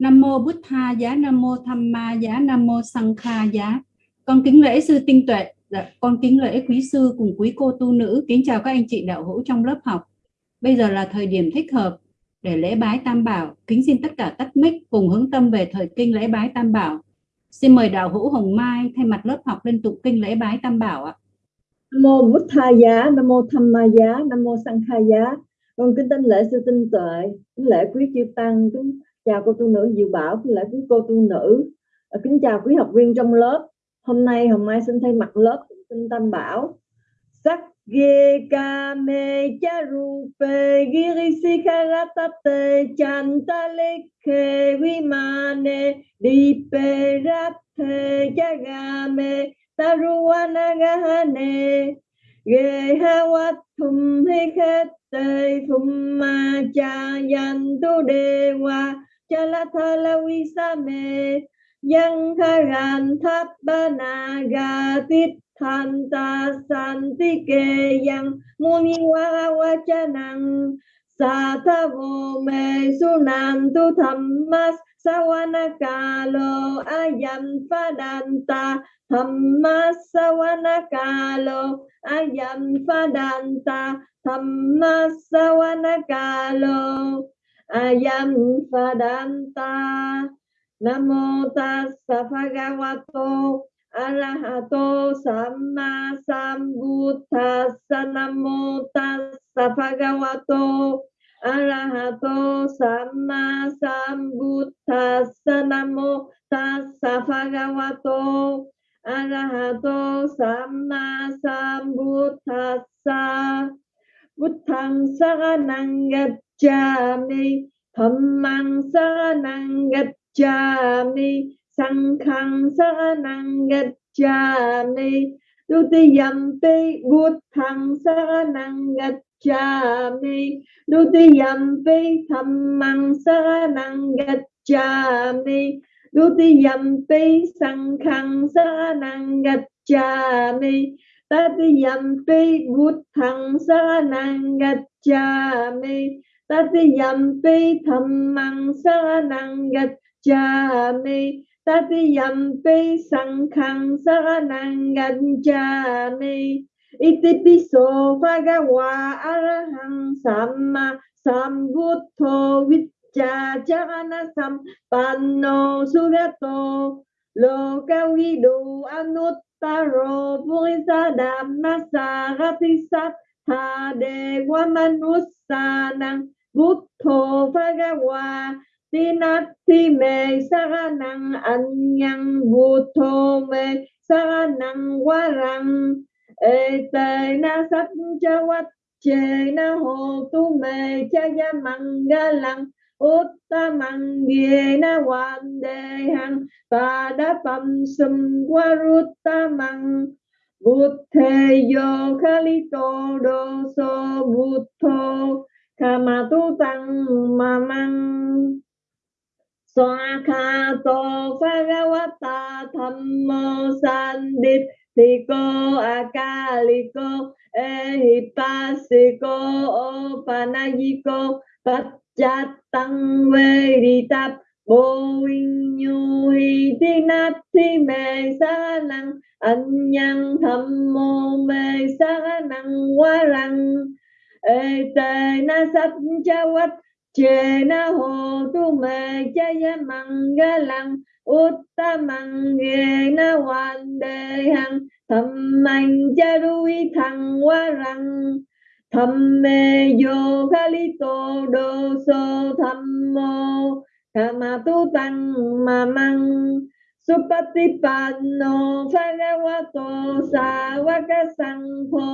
Nam mô Bụt Tha giá, Nam mô Tham Ma giá, Nam mô Sang Kha giá. Con kính lễ sư tinh tuệ, dạ, con kính lễ quý sư cùng quý cô tu nữ, kính chào các anh chị đạo hữu trong lớp học. Bây giờ là thời điểm thích hợp để lễ bái Tam Bảo. Kính xin tất cả tắt mic cùng hướng tâm về thời kinh lễ bái Tam Bảo. Xin mời đạo hữu Hồng Mai thay mặt lớp học lên tụng kinh lễ bái Tam Bảo ạ. Nam mô Bụt Tha giá, Nam mô Tham Ma giá, Nam mô Sang Kha giá. Con kính tinh lễ sư tinh tuệ, kính lễ quý chư tăng, kính chào cô tu nữ Diệu Bảo, với lại quý cô tu nữ, ờ, kính chào quý học viên trong lớp. Hôm nay hôm Mai xin thay mặt lớp xin Tam Bảo. Sắc ghê ca mê cha ru pê ghi ri si kha ra ta tê chan ta lê khê vi ma nê đi pê ra thê cha ga mê ta ru wa na ga ha nê ghê ha wa thum kê khê tê thum ma cha yan tu đê wa Jalatalawisame Yankaran Tabbanaga thanta Santike Yang Muniwa Wachanang Satavo Me Sunantu Dhammas Sawanakalo Ayam Padanta Dhammas Sawanakalo Ayam Padanta Dhammas Sawanakalo ayam sadanta Namo tassa bhagavato arahato samma sambuddhassa. Namo tassa bhagavato arahato samma sambuddhassa. Namo tassa bhagavato arahato samma sambuddhassa. Buddhang saranang gacchami Dhammang saranang gacchami gacchami sankhang saranang gacchami sa năng gạch cha mi ta ti yam pi bút thăng sa năng gạch cha mi Tatiyampi dhammang saranang gacchami gacchami tatiyampi sangkhang saranang gacchami itipiso bhagava arahang samma sambuddho vicca charana sampanno sugato lokavidu anuttaro purisa dhammasarati sattha dewa manussanang buddho bhagawa Tinati me saranang anyang buto me saranang warang ete na sat chawat che na ho tu me chaya mangalang uttamang na wan de hang padapam sum waruttamang buddhe yo khalito do so buddho kama tu tăng mamang to Bhagavata Thammo Sanditthiko Akaliko Ehipasiko Opanayiko Pachtatang veritap Bồ Vinh Nhu Hi Thi Nát Thi Mê Sa Năng. Anh Thầm Mô Mê Sa Năng Quá Răng. Ê Na Sát Cha Quách chê na hồ tu mê chaya mangalang uttamang ghê na hoàn đề hằng thầm mạnh cha đuôi thằng qua răng. Thầm mê vô tô đô sô thầm mô tu tăng ma măng. Supatipanno Bhagavato Savaka Sangho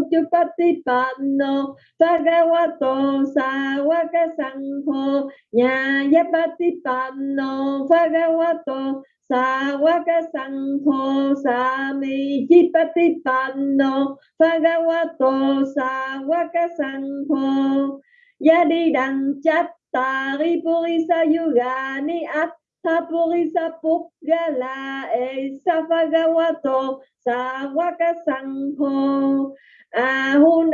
Uchupatipanno Bhagavato Savaka Sangho Nyayapatipanno Bhagavato Savaka Sangho Sami Chipatipanno Bhagavato Savaka Sangho Yadi Đăng Chát Tà Purisa Yugani At Thapurisa Pukgala E eh, Savagawato Sawaka Sangho A hu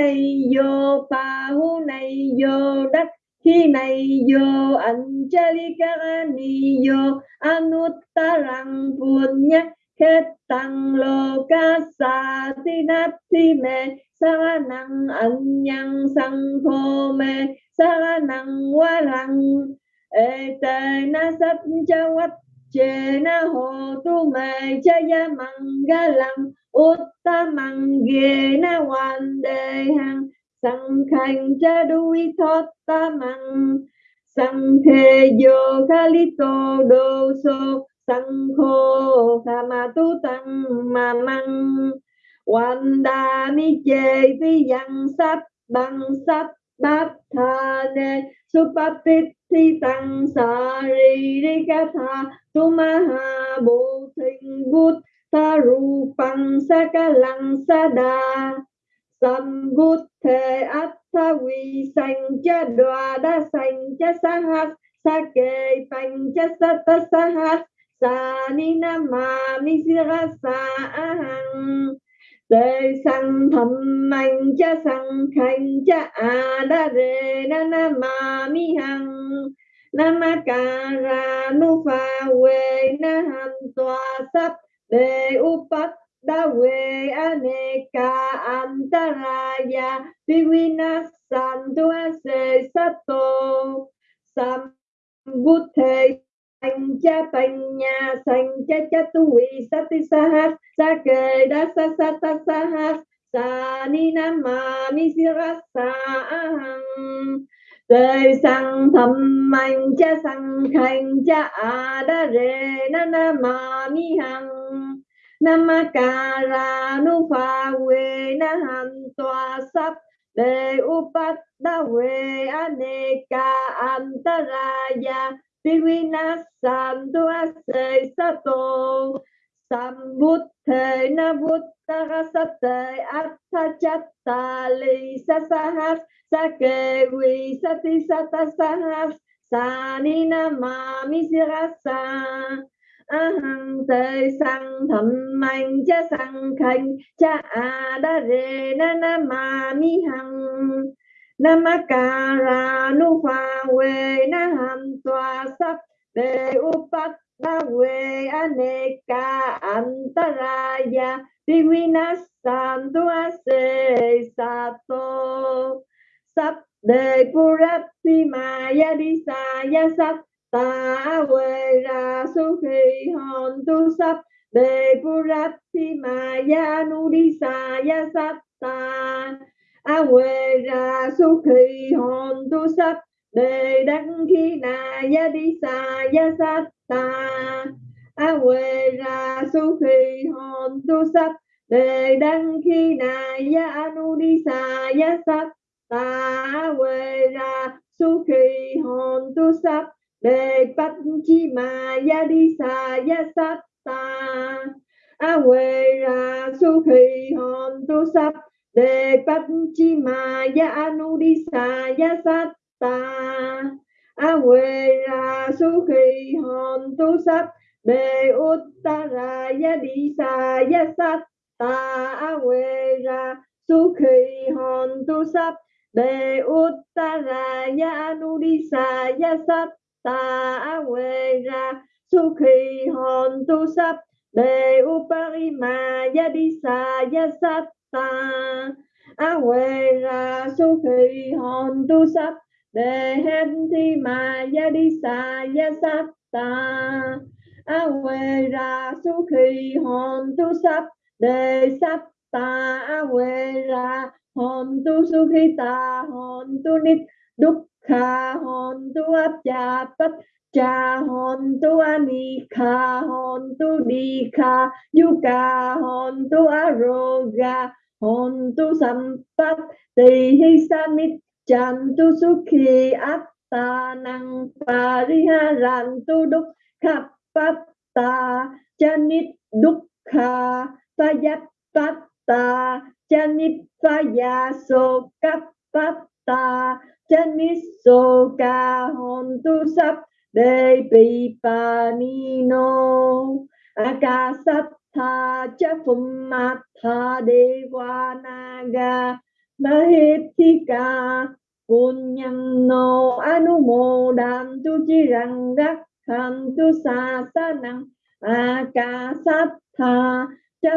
yo pa hu nay yo đất khi này yo anjalikani yo anuttarang punya Ketang loka sa tinati me saranang anyang sangho me saranang ê ete na sat chawat chê na ho tu me chaya mangalam uttamang ghê na hoàn đề hằng sang khanh cha đuôi thoát tamang sang thế yo tô đô sô. Sang khô kha ma tu tăng ma măng hoàn đà mi chê phi yang sắp bằng sắp bát tha ne supapit thi tăng sa ri ri ca tha tu ma ha bồ thinh bút ta ru pang sa ca lăng sa đa sam bút thề át tha vi sanh cha đoa đa sanh cha sa hát sa kê panh cha sa ta sa hát sa ni nam ma mi si ra sa ahang tê sang thầm mạnh cha sang khanh cha a đa rê na na ma mi hằng nama ca ra nu pha we na hàm toa sắp đề upat đa we aneka antaraya divinassantu se sato sam buddhe Sanh cha bành nhà sanh cha cha tu vị sa ti sa hát, sa kê đa sa sa ta sa hát. Sa ni na ma mi si ra sa hằng. Sang thầm mạnh cha sang khanh, cha a da re na na ma mi hằng. Nam ca ra nu pha we na han toa sắp. Đề upat da we aneka antaraya Divinasantu asei sato Sambuddhe na buddha sate atta chatta li sasahas sake vi sati sata sahas sani na ma sirasa aham te sang thầm mạnh cha sang khanh cha a đa re na na mami hằng Namakara pha we na ham tòa sắp đề upat ba we aneka antaraya divinasantu ase sato sắp đề purati maya Disaya sa ya sắp ta we ra su khi hòn tu sắp đề purati maya nu đi sa ya sắp ta a huệ ra su khi hồn tu sắc, đề đăng khi na ya đi sa ya sát ta a huệ ra su khi hồn tu sắc, đề đăng khi na ya anu đi sa ya sát ta a huệ ra su khi hồn tu sắc, đề bát chi ma ya đi sa ya sát ta a huệ ra su khi hồn tu sắc đề bát chi ma ya anu sa ya sát ta a huệ ra su khi hòn tu sắp đề uttara ya đi sa ya sát ta a huệ ra su khi hòn tu sắp đề uttara ya anu sa ya sát ta a huệ ra su khi hòn tu sắp đề uparima ya đi sa ya sát ta. A huệ ra su khi hòn tu sắp đề hết thi mà ya đi sa ya sắp ta. A huệ ra su khi hòn tu sắp đề sắp ta. A huệ ra hòn tu su khi ta hòn tu nít đúc kha hòn tu áp cha tất, cha hòn tu anika hòn tu đi, kha yuka hòn tu aroga hòn tu sampat tỳ hi samit chan tu sukhi atta năng pariharan tu đúc. Khắp patta chanit dukkha payapatta chanit payaso kapatta chanit soka hòn tu sắp đề pi pa ni no akasat tha cha phum ma tha devanaga mahithika punyam no anumodam tu chirang rakhantu sasanang akasatha cha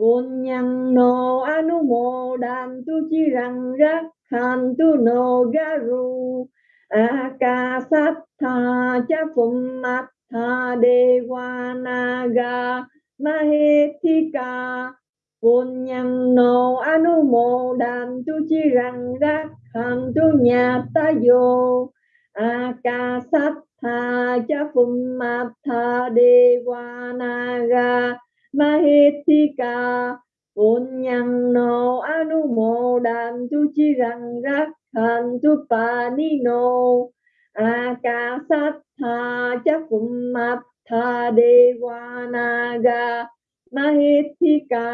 phumatha nhăn nô anu mô đàn tu chirang rakhantu no garu akasatha cha phumatha nhăn nô anu no đàn tu chirang rakhantu nyatayo akasatha cha phumatha devanaga mahithika punyam no anumodam tu chirang rakhantu panino akasatha cha phumatha devanaga mahithika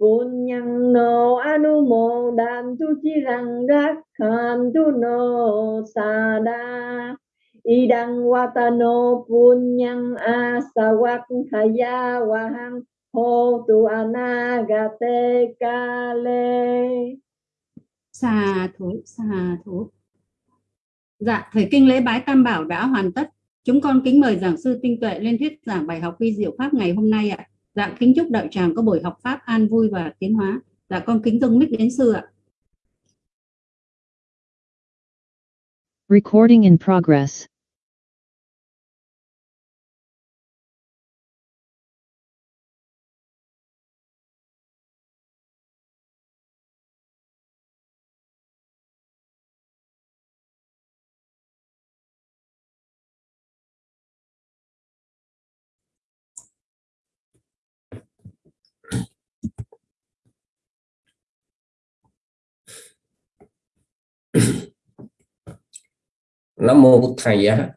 anu no anumodam tu chirang rakhantu no sada idang watano punyang asawakkhaya wahang hô tu anagate kale. Xà thủ xà thủ dạ thời kinh lễ bái tam bảo đã hoàn tất. Chúng con kính mời giảng sư tinh tuệ lên thuyết giảng bài học vi diệu pháp ngày hôm nay ạ. Dạ kính chúc đạo tràng có buổi học pháp an vui và tiến hóa. Dạ con kính dâng mic đến sư ạ. Recording in progress. Nam mô Thầy giá.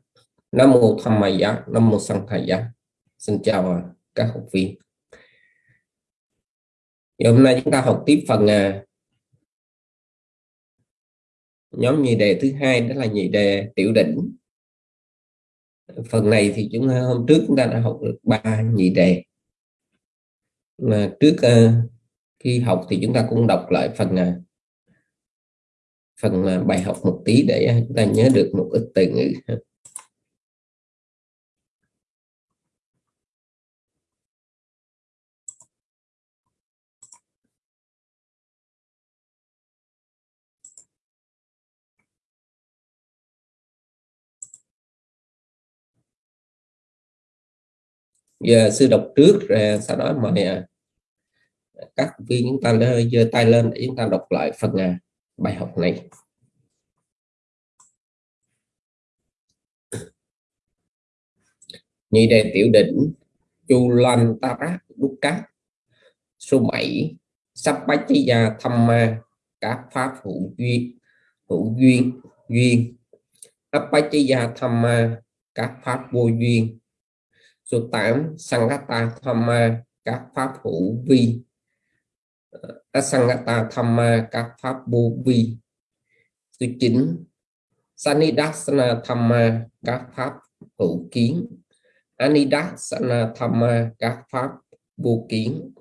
Nam mô Tham Mày giá. Nam mô Sang Thầy giá. Xin chào các học viên. Thì hôm nay chúng ta học tiếp phần à, nhóm nhị đề thứ hai đó là nhị đề tiểu đỉnh phần này thì chúng ta hôm trước chúng ta đã học được ba nhị đề. Mà trước à, khi học thì chúng ta cũng đọc lại phần uh, phần à, bài học một tí để à, chúng ta nhớ được một ít từ ngữ giờ sư đọc trước rồi sau đó mời à, các viên chúng ta giơ tay lên để chúng ta đọc lại phần à, bài học này. Nhị đề tiểu đỉnh chu lan ta rác, đúc cát. Số 7 sắp bách chí gia thăm ma các pháp hữu duyên hữu duyên duyên. Sắp bách chí gia thăm ma các pháp vô duyên. Số 8 Sangata Thamma các pháp hữu vi. Asangata Thamma các pháp vô vi số 9 Sanidasana Thamma các pháp hữu kiến Anidasana Thamma các pháp vô kiến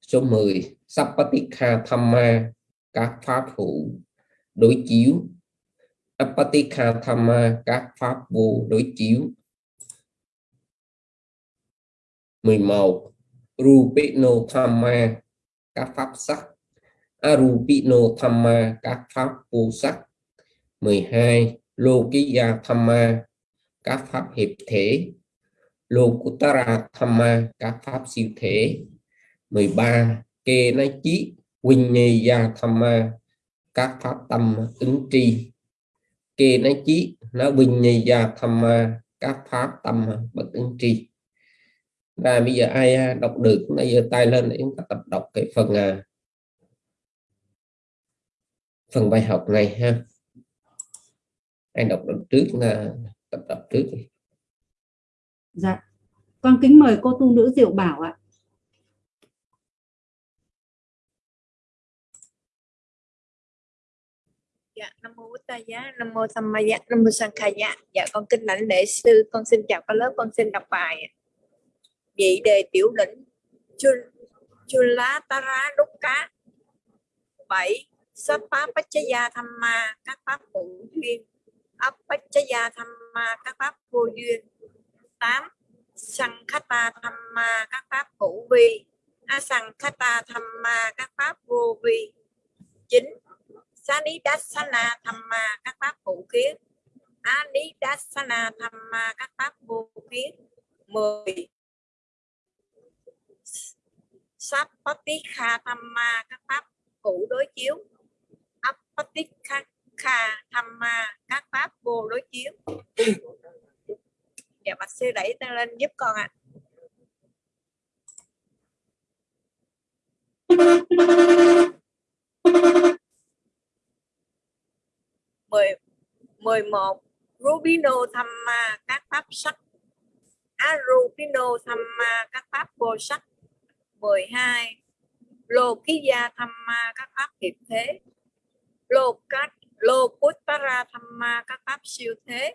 số 10 Sapatikha Thamma các pháp hữu đối chiếu. Apatikha Thamma các pháp vô đối chiếu. 11 Rupino Thamma các pháp sắc Arupino Thamma các pháp vô sắc 12 Lokiya Thamma các pháp hiệp thể Lokutara Thamma các pháp siêu thể 13 Kê Na Chí Vinyaya Thamma các pháp tâm ứng tri Kê Na Chí nó Vinyaya Thamma các pháp tâm bất ứng tri và bây giờ ai à, đọc được? Bây giờ tay lên để chúng ta tập đọc cái phần à, phần bài học này ha. Ai đọc được trước là tập đọc trước dạ. Con kính mời cô tu nữ diệu bảo ạ. Dạ, Nam mô Bụt Giá, Nam mô Tham Ma Giá, Nam mô Sang Kha Giá. Dạ, con kính lãnh lễ sư, con xin chào các lớp, con xin đọc bài. Vị đề tiểu đỉnh đúc cá. Bảy Sapa Pachaya Thamma, các pháp hữu duyên. Apachaya Thamma, các pháp vô duyên. Tám Sankhata Thamma, các pháp hữu vi. Asankhata Thamma, các pháp vô vi. Chín, sanidasana tham ma các pháp hữu kiến. Anidasana tham ma các pháp vô kiến. Mười Sapatikha Thamma các pháp hữu đối chiếu. Apatikha Thamma các pháp vô đối chiếu. Dạ bạch sư đẩy tay lên giúp con ạ. À. mười mười một Rubino Thamma các pháp sắc. Arupino Thamma các pháp vô sắc. 12 Lô Ký Gia tham ma các pháp hiệp thế. Lô Cát Lô ra tham ma các pháp siêu thế.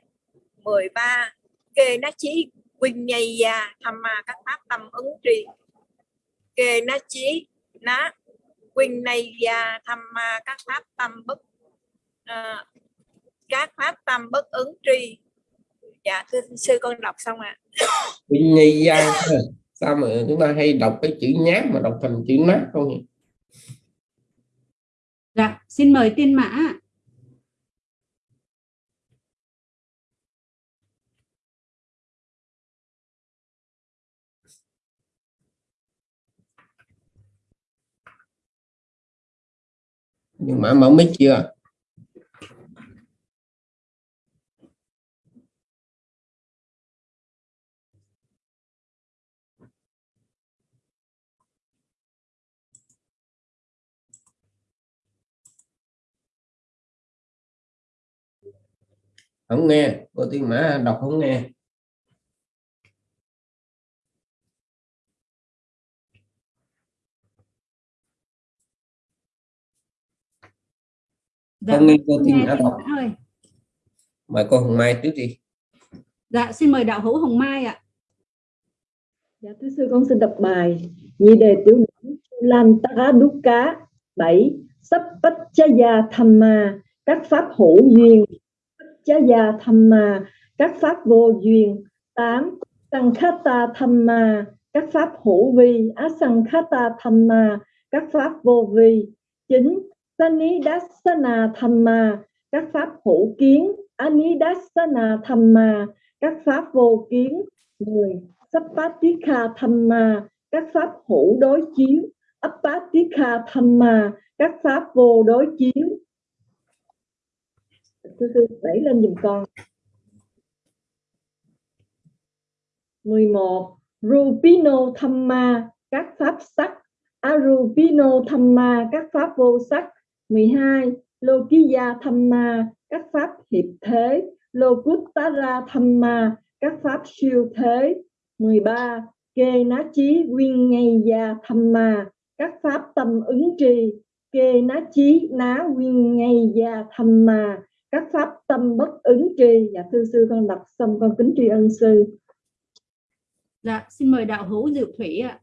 13 Kê na Chí Quỳnh Nhầy Gia Thamma các pháp tâm ứng trì. Kê na Chí Ná Quỳnh Này Gia Thamma các pháp tâm bất à, các pháp tâm bất ứng trì. Dạ thưa sư con đọc xong ạ. À. Quỳnh Gia sao mà chúng ta hay đọc cái chữ nhát mà đọc thành chữ nát không nhỉ? Dạ xin mời tiên mã. Nhưng mà mở mic chưa không nghe. Cô tiên mã đọc không nghe. Dạ, không nghe cô tiên mã đọc. Ơi. mời cô Hồng Mai trước đi. Dạ xin mời đạo hữu Hồng Mai ạ. Dạ thưa sư con xin đọc bài. Nhị đề tiểu điển lan tá đúc cá bảy. Sắp bách cha tham ma các pháp hữu duyên chá gia tham ma, các pháp vô duyên. Tám tăng khata tham ma, các pháp hữu vi. Á sanh khát ta tham ma, các pháp vô vi. Chín sanidasana tham ma, các pháp hữu kiến. Anidasana tham ma, các pháp vô kiến. Mười sapatika tham mà các pháp hữu đối chiếu. Apatika tham mà các pháp vô đối chiếu sư sư đẩy lên giùm con. 11 Rupino Thamma, các pháp sắc. Arupino Thamma, các pháp vô sắc. 12 Lokiya Thamma, các pháp hiệp thế. Lokuttara Thamma, các pháp siêu thế. 13 Kê Ná Chí quyên Ngay Gia Thamma, các pháp tâm ứng trì. Kê Ná Chí Ná quyên Ngay Gia Thamma các pháp tâm bất ứng tri. Dạ thưa sư con đọc xong con kính tri ân sư. Dạ xin mời đạo hữu diệu thủy ạ.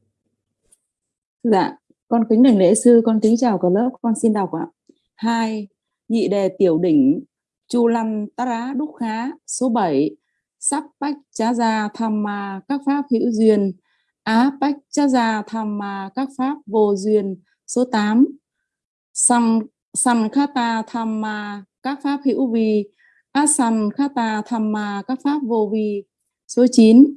Dạ con kính đảnh lễ sư con kính chào cả lớp con xin đọc ạ. Hai nhị đề tiểu đỉnh chu lăng tara đúc khá số 7 sắp bách chá gia tham ma các pháp hữu duyên. Á bách chá gia tham ma các pháp vô duyên số 8 sang sang khata tham ma các pháp hữu vi asan khata thamma các pháp vô vi. Số 9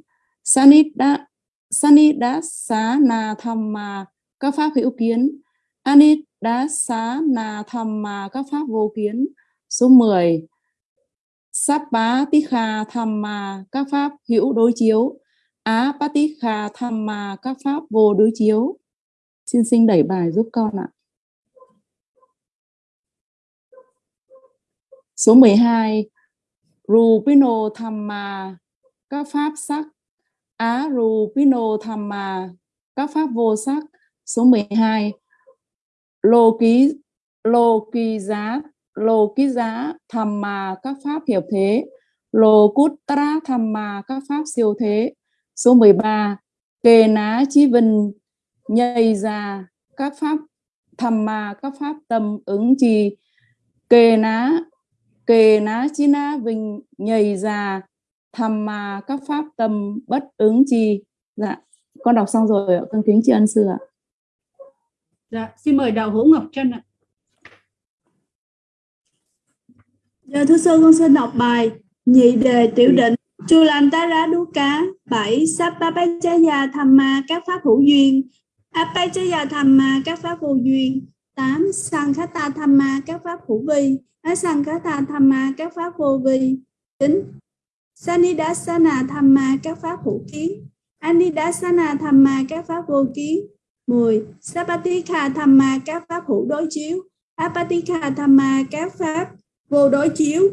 sanida xá na thamma các pháp hữu kiến. Anidasa na thamma các pháp vô kiến. Số 10 Sapatikha Thamma các pháp hữu đối chiếu. Á Patikha Thamma các pháp vô đối chiếu. Xin sinh đẩy bài giúp con ạ. Số 12 Rupino Thamma, các pháp sắc. Á Rupino Thamma, các pháp vô sắc. Số 12 Lô ký, Lô kỳ giá, Lô ký giá Thamma, các pháp hiệp thế. Lô cút tra Thamma, các pháp siêu thế. Số 13 Kê ná chí vinh, nhây ra các pháp thamma, các pháp tâm ứng trì kê ná kê ná chi ná vinh nhây ra tham ma các pháp tâm bất ứng trì dạ con đọc xong rồi ạ con kính tri ân sư ạ Dạ, xin mời đạo hữu Ngọc Trân ạ. Dạ thưa sư con xin đọc bài nhị đề tiểu định Chu Lan Tá Rá Đú Cá 7. Sapapachaya Thamma các pháp hữu duyên Apachaya Thamma các pháp vô duyên 8. Sankhata Thamma các pháp hữu vi Asankhata Thamma các pháp vô vi 9. Sanidasana Thamma các pháp hữu kiến Anidasana Thamma các pháp vô kiến 10. Sapatika Thamma các pháp hữu đối chiếu Apatika Thamma các pháp vô đối chiếu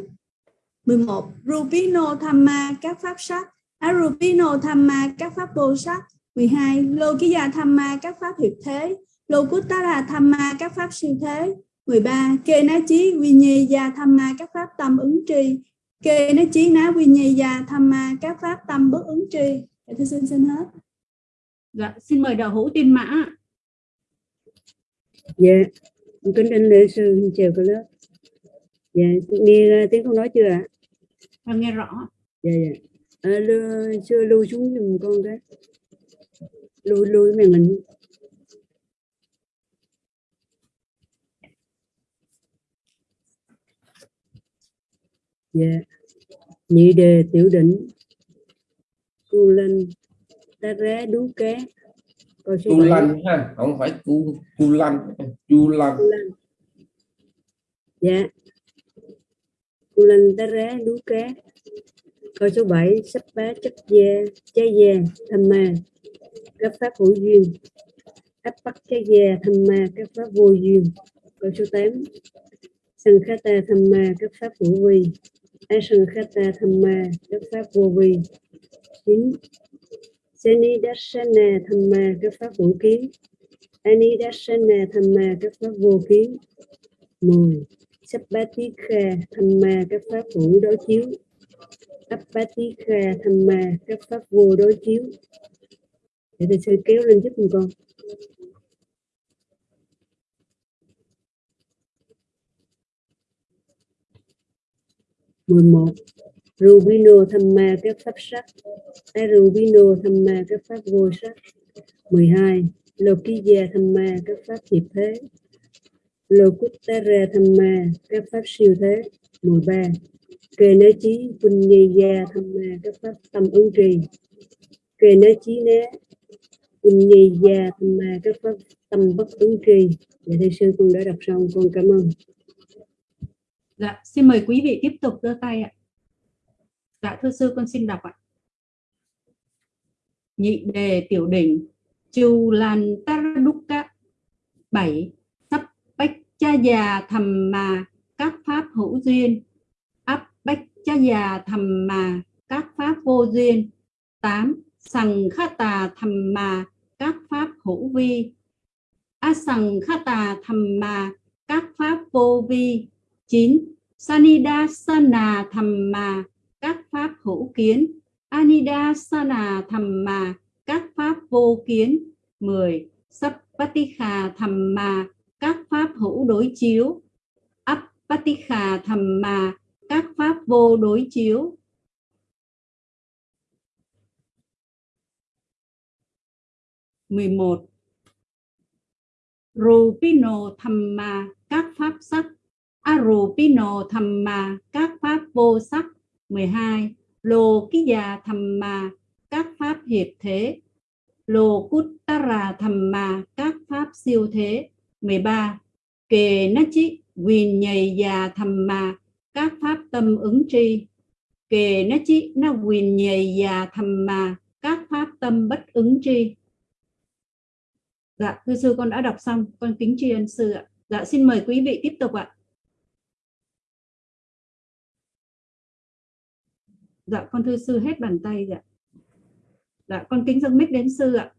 11. Rupino Thamma các pháp sắc Arupino Thamma các pháp vô sắc 12. Lokiya Thamma các pháp hiệp thế Lokuttara Thamma các pháp siêu thế 13. Kê ná chí Vinyeya Thamma các pháp tâm ứng tri Kê ná chí ná Vinyeya Thamma các pháp tâm bất ứng tri Dạ, Thưa xin xin hết Dạ, xin mời đạo hữu Tiên Mã. Dạ, kính đảnh lễ sư chào cả lớp. Dạ, nghe uh, tiếng con nói chưa ạ? Con nghe rõ. Dạ, dạ. À, lưu, chưa lưu xuống giùm con cái. Lưu, lưu màn hình. Dạ, nhị đề tiểu định. Cu lên, ta rá đú cá. Câu số bảy. lanh ha không phải cu chu lanh chu lanh Cu. Dạ. Cu Lân tá rá đú cá. Câu số 7 sắp bá chấp gia, trái gia, tham ma, các pháp hữu duyên. Áp bắt trái gia, tham ma, các pháp vô duyên. Câu số 8 sân khá ta tham ma, các pháp hữu vi. Á Thamma các pháp vô vi. 9 Seni dasana Thamma các pháp vũ kiến. Anidasana dasana Thamma các pháp vô kiến. 10. Sappatikha Thamma, các pháp hữu đối chiếu. Appatikha Thamma, các pháp vô đối chiếu. Để thầy sư kéo lên giúp mình con. Mười một. Rubino tham ma các pháp sắc Arubino tham ma các pháp vô sắc 12. Lokiya tham ma các pháp hiệp thế. Lokuttara tham ma các pháp siêu thế. 13. Kề nế chí Punyaya tham ma các pháp tâm ứng trì. Kề nế chí né. Punyaya tham ma các pháp tâm bất ứng trì. Dạ thầy sư con đã đọc xong. Con cảm ơn. Dạ, xin mời quý vị tiếp tục đưa tay ạ. Dạ, thưa sư con xin đọc ạ. Nhị đề tiểu đỉnh Chu Lan Taraduka 7. Sắp bách cha già thầm mà các pháp hữu duyên áp bách cha già thầm mà các pháp vô duyên 8. Sằng khá tà thầm mà các pháp hữu vi a sằng khá tà thầm mà các pháp vô vi 9. Sanidasana Thamma, các pháp hữu kiến. Anidasana Thamma, các pháp vô kiến. 10. Sappatikha Thamma, các pháp hữu đối chiếu. Appatikha Thamma, các pháp vô đối chiếu. Mười một. Rupino Thamma các pháp sắc Arupino Thamma các pháp vô sắc. 12 Lô Ký Già Thamma các pháp hiệp thế. Lô Kuttara Thamma các pháp siêu thế. 13 Kề Ná Chí Quyền Nhầy Già Thamma các pháp tâm ứng tri. Kề Ná Chí Na Quyền Nhầy Già Thamma các pháp tâm bất ứng tri. Dạ, thưa sư con đã đọc xong, con kính tri ân sư ạ. Dạ, xin mời quý vị tiếp tục ạ. Dạ, con thưa sư hết bàn tay dạ. Dạ, con kính dâng mic đến sư ạ.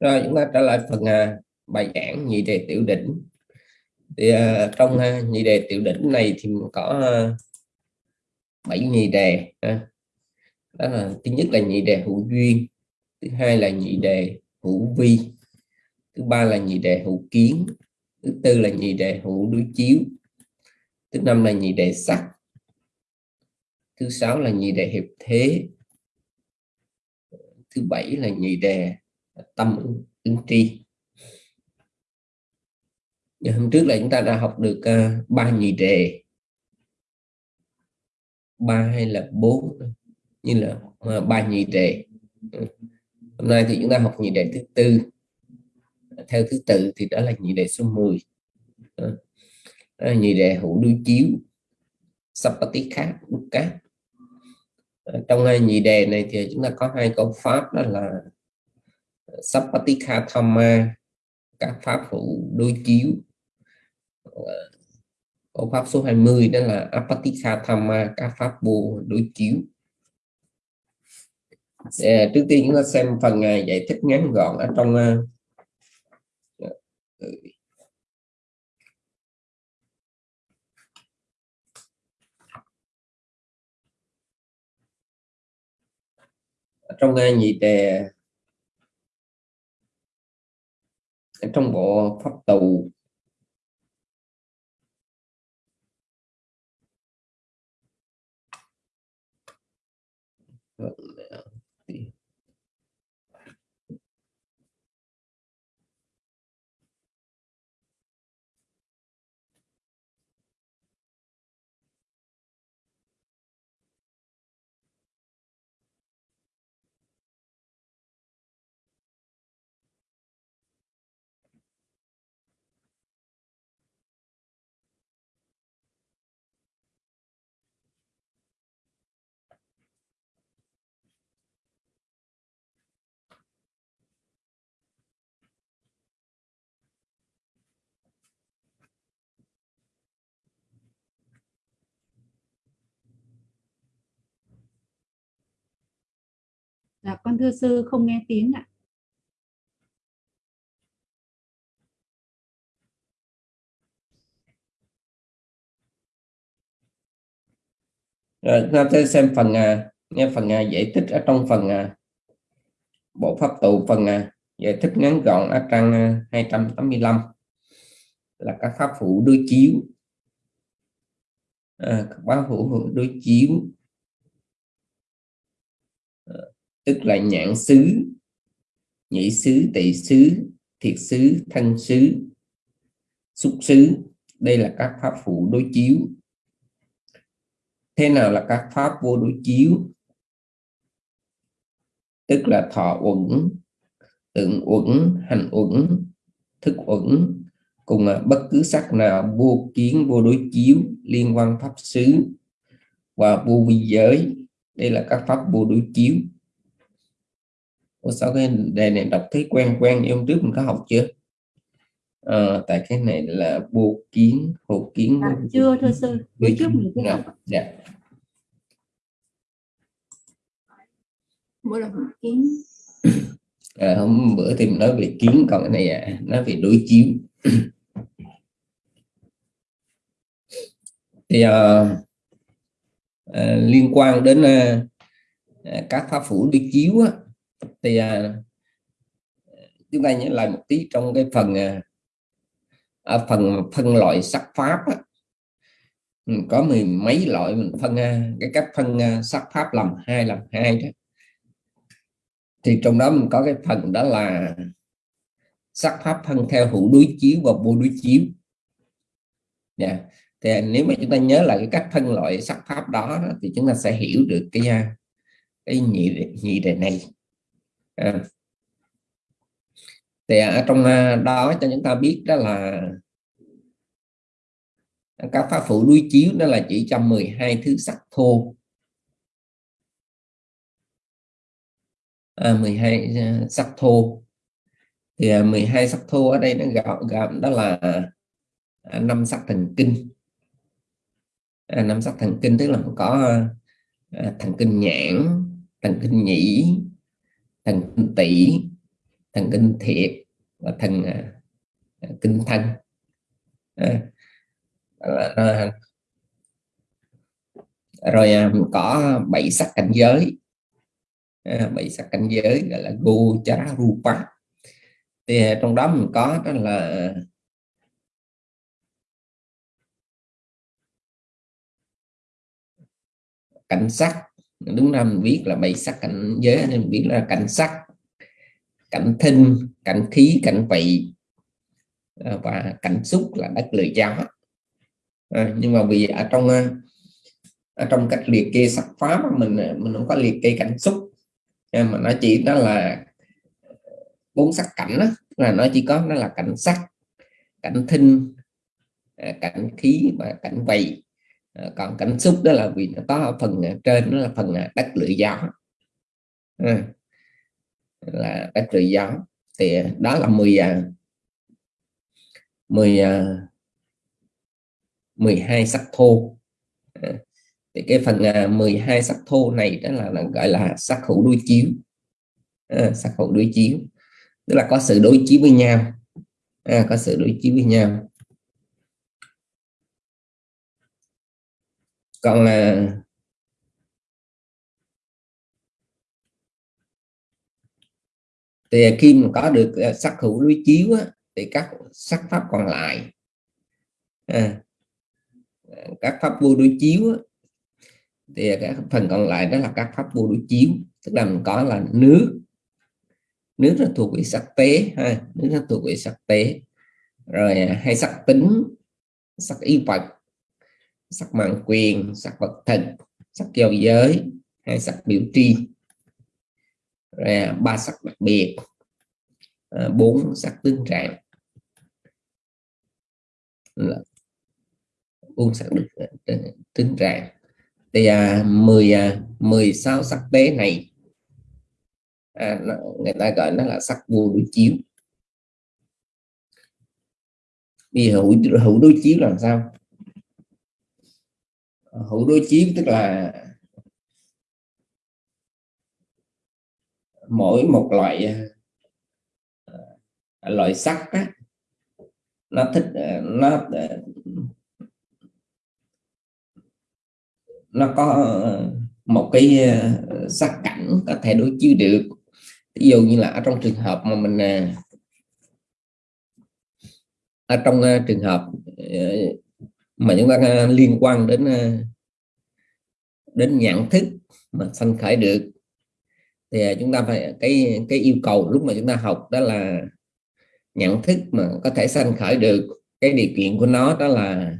Rồi chúng ta trở lại phần à, bài giảng nhị đề tiểu đỉnh thì à, trong à, nhị đề tiểu đỉnh này thì có à, bảy nhị đề à. đó là thứ nhất là nhị đề hữu duyên thứ hai là nhị đề hữu vi thứ ba là nhị đề hữu kiến thứ tư là nhị đề hữu đối chiếu thứ năm là nhị đề sắc thứ sáu là nhị đề hiệp thế thứ bảy là nhị đề tâm ứng, tri. Giờ hôm trước là chúng ta đã học được uh, ba nhị đề ba hay là bốn như là uh, ba nhị đề hôm nay thì chúng ta học nhị đề thứ tư. Theo thứ tự thì đó là nhị đề số 10 đó. Là nhị đề hữu đối chiếu. Sapati khác cát trong hai nhị đề này thì chúng ta có hai câu pháp đó là Sapatika Thamma các pháp hữu đối chiếu. Ô pháp số 20 đó là Apatika Thamma các pháp vô đối chiếu. Để, trước tiên chúng ta xem phần à, giải thích ngắn gọn ở trong à, trong à, nhị đề. Trong bộ pháp tù. Dạ, con thưa sư không nghe tiếng ạ. Rồi, chúng ta sẽ xem phần à, nghe phần à, giải thích ở trong phần à, bộ pháp tụ phần giải thích ngắn gọn ở trang 285 là các pháp phụ đối chiếu. À, các pháp phụ đối chiếu tức là nhãn xứ nhị xứ tỷ xứ, thiệt xứ, thân xứ, xúc xứ. Đây là các pháp phụ đối chiếu. Thế nào là các pháp vô đối chiếu? Tức là thọ uẩn tượng uẩn, hành uẩn, thức uẩn, cùng à, bất cứ sắc nào vô kiến, vô đối chiếu liên quan pháp xứ. Và vô vi giới, đây là các pháp vô đối chiếu. Ủa sao cái đề này đọc thấy quen quen? Như hôm trước mình có học chưa? À, tại cái này là vô kiến hộ kiến à, chưa thưa sư. bữa trước mình chưa học dạ. bữa là hộ kiến. À, hôm bữa thì mình nói về kiến còn cái này à, nói về đối chiếu. Thì à, à, liên quan đến à, các pháp phủ đối chiếu á, thì à, chúng ta nhớ lại một tí trong cái phần à, phần phân loại sắc pháp á, ừ, có mười mấy loại mình phân à, cái cách phân à, sắc pháp làm hai làm hai đó. Thì trong đó mình có cái phần đó là sắc pháp phân theo hữu đối chiếu và vô đối chiếu. Yeah. Thì nếu mà chúng ta nhớ lại cái cách phân loại sắc pháp đó, đó thì chúng ta sẽ hiểu được cái à, cái nhị nhị đề này à. thì ở trong à, đó cho chúng ta biết đó là các pháp phụ đối chiếu đó là chỉ trong 12 thứ sắc thô. À, 12 à, sắc thô. Thì 12 sắc thô ở đây nó gọn gọn đó là năm sắc thần kinh. Năm sắc thần kinh tức là có thần kinh nhãn thần kinh nhĩ thần kinh tỷ thần kinh thiệt và thần à, à kinh thân. À, à, rồi à, có bảy sắc cảnh giới. À, bảy sắc cảnh giới gọi là gochara rupa thì à, trong đó mình có đó là cảnh sắc đúng ra mình biết là bảy sắc cảnh giới nên biết là cảnh sắc cảnh thinh cảnh khí cảnh vị à, và cảnh xúc là đất lời giáo. à, nhưng mà vì ở trong à, ở trong cách liệt kê sắc pháp mình mình không có liệt kê cảnh xúc à, mà nó chỉ đó là bốn sắc cảnh đó, là nó chỉ có nó là cảnh sắc cảnh thinh cảnh khí và cảnh vị Ờ, còn cảnh xúc đó là vì nó có phần ờ, trên nó là phần ờ, đất lưỡi gió. À, là đất lưỡi gió. Thì đó là 10 10 12 sắc thô. À, thì cái phần 12 sắc thô này đó là, là gọi là sắc hữu đối chiếu. À, sắc hữu đối chiếu. Tức là có sự đối chiếu với nhau. À, có sự đối chiếu với nhau. Còn là thì khi mà có được à, sắc hữu đối chiếu á, thì các sắc pháp còn lại. À, các pháp vô đối chiếu á, thì các phần còn lại đó là các pháp vô đối chiếu. Tức là mình có là nước. Nước là thuộc về sắc tế ha nước là thuộc về sắc tế. Rồi à, hay sắc tính sắc y vật sắc mạng quyền sắc vật thực sắc giao giới hai sắc biểu tri. Ba sắc đặc biệt bốn sắc tương trạng bốn sắc tướng trạng thì à, 10 à, 16 sắc tế này. À, người ta gọi nó là sắc vô đối chiếu. Vì hữu hữu đối chiếu làm sao? Hữu đối chiếu tức là mỗi một loại à, à, loại sắc á, nó thích à, nó nó có một cái sắc cảnh có thể đối chiếu được. Ví dụ như là ở trong trường hợp mà mình ở trong trường hợp mà chúng ta à, liên quan đến à, đến nhận thức mà sanh khởi được. Thì à, chúng ta phải cái cái yêu cầu lúc mà chúng ta học đó là nhận thức mà có thể sanh khởi được cái điều kiện của nó đó là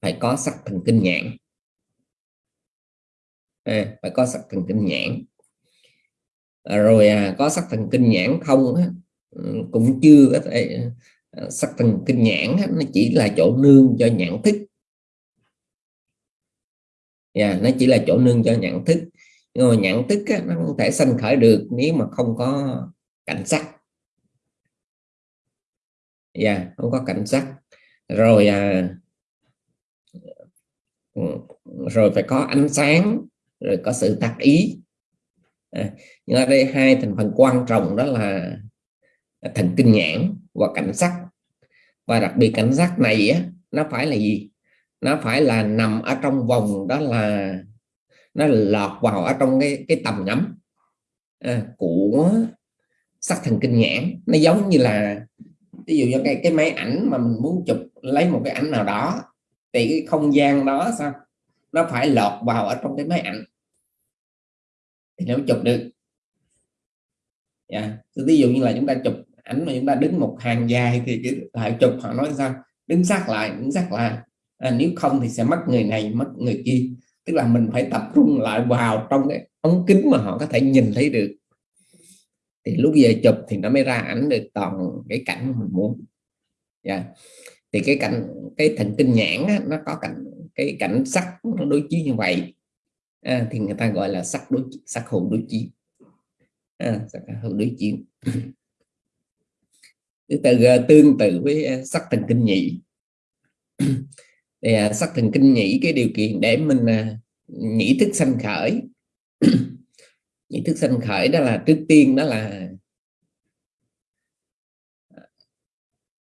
phải có sắc thần kinh nhãn. À, phải có sắc thần kinh nhãn. À, rồi à, có sắc thần kinh nhãn không á, ừ, cũng chưa có thể Ờ, sắc thần kinh nhãn nó chỉ là chỗ nương cho nhãn thức. Yeah, nó chỉ là chỗ nương cho nhãn thức. Nhưng mà nhãn thức á, nó không thể sanh khởi được nếu mà không có cảnh sắc. Yeah, không có cảnh sắc. Rồi à, rồi phải có ánh sáng rồi có sự tác ý. À, nhưng ở đây hai thành phần quan trọng đó là thần kinh nhãn và cảnh sắc và đặc biệt cảnh giác này á, nó phải là gì? Nó phải là nằm ở trong vòng đó là nó lọt vào ở trong cái cái tầm ngắm à, của sắc thần kinh nhãn. Nó giống như là ví dụ như cái cái máy ảnh mà mình muốn chụp lấy một cái ảnh nào đó thì cái không gian đó sao? Nó phải lọt vào ở trong cái máy ảnh. Thì nó chụp được. Yeah. Ví dụ như là chúng ta chụp ảnh mà chúng ta đứng một hàng dài thì cái lại chụp họ nói sao? Đứng sát lại đứng sát lại. À, nếu không thì sẽ mất người này mất người kia. Tức là mình phải tập trung lại vào trong cái ống kính mà họ có thể nhìn thấy được. Thì lúc về chụp thì nó mới ra ảnh được toàn cái cảnh mình muốn. Yeah. Dạ. thì cái cảnh cái thần kinh nhãn á, nó có cảnh cái cảnh sắc nó đối chiếu như vậy. À, thì người ta gọi là sắc đối sắc hồn đối chiếu à, sắc hồn đối chiếu từ tương tự với ờ, sắc thần kinh nhị thì à, sắc thần kinh nhĩ cái điều kiện để mình à, nhĩ thức sanh khởi. Nhĩ thức sanh khởi đó là trước tiên đó là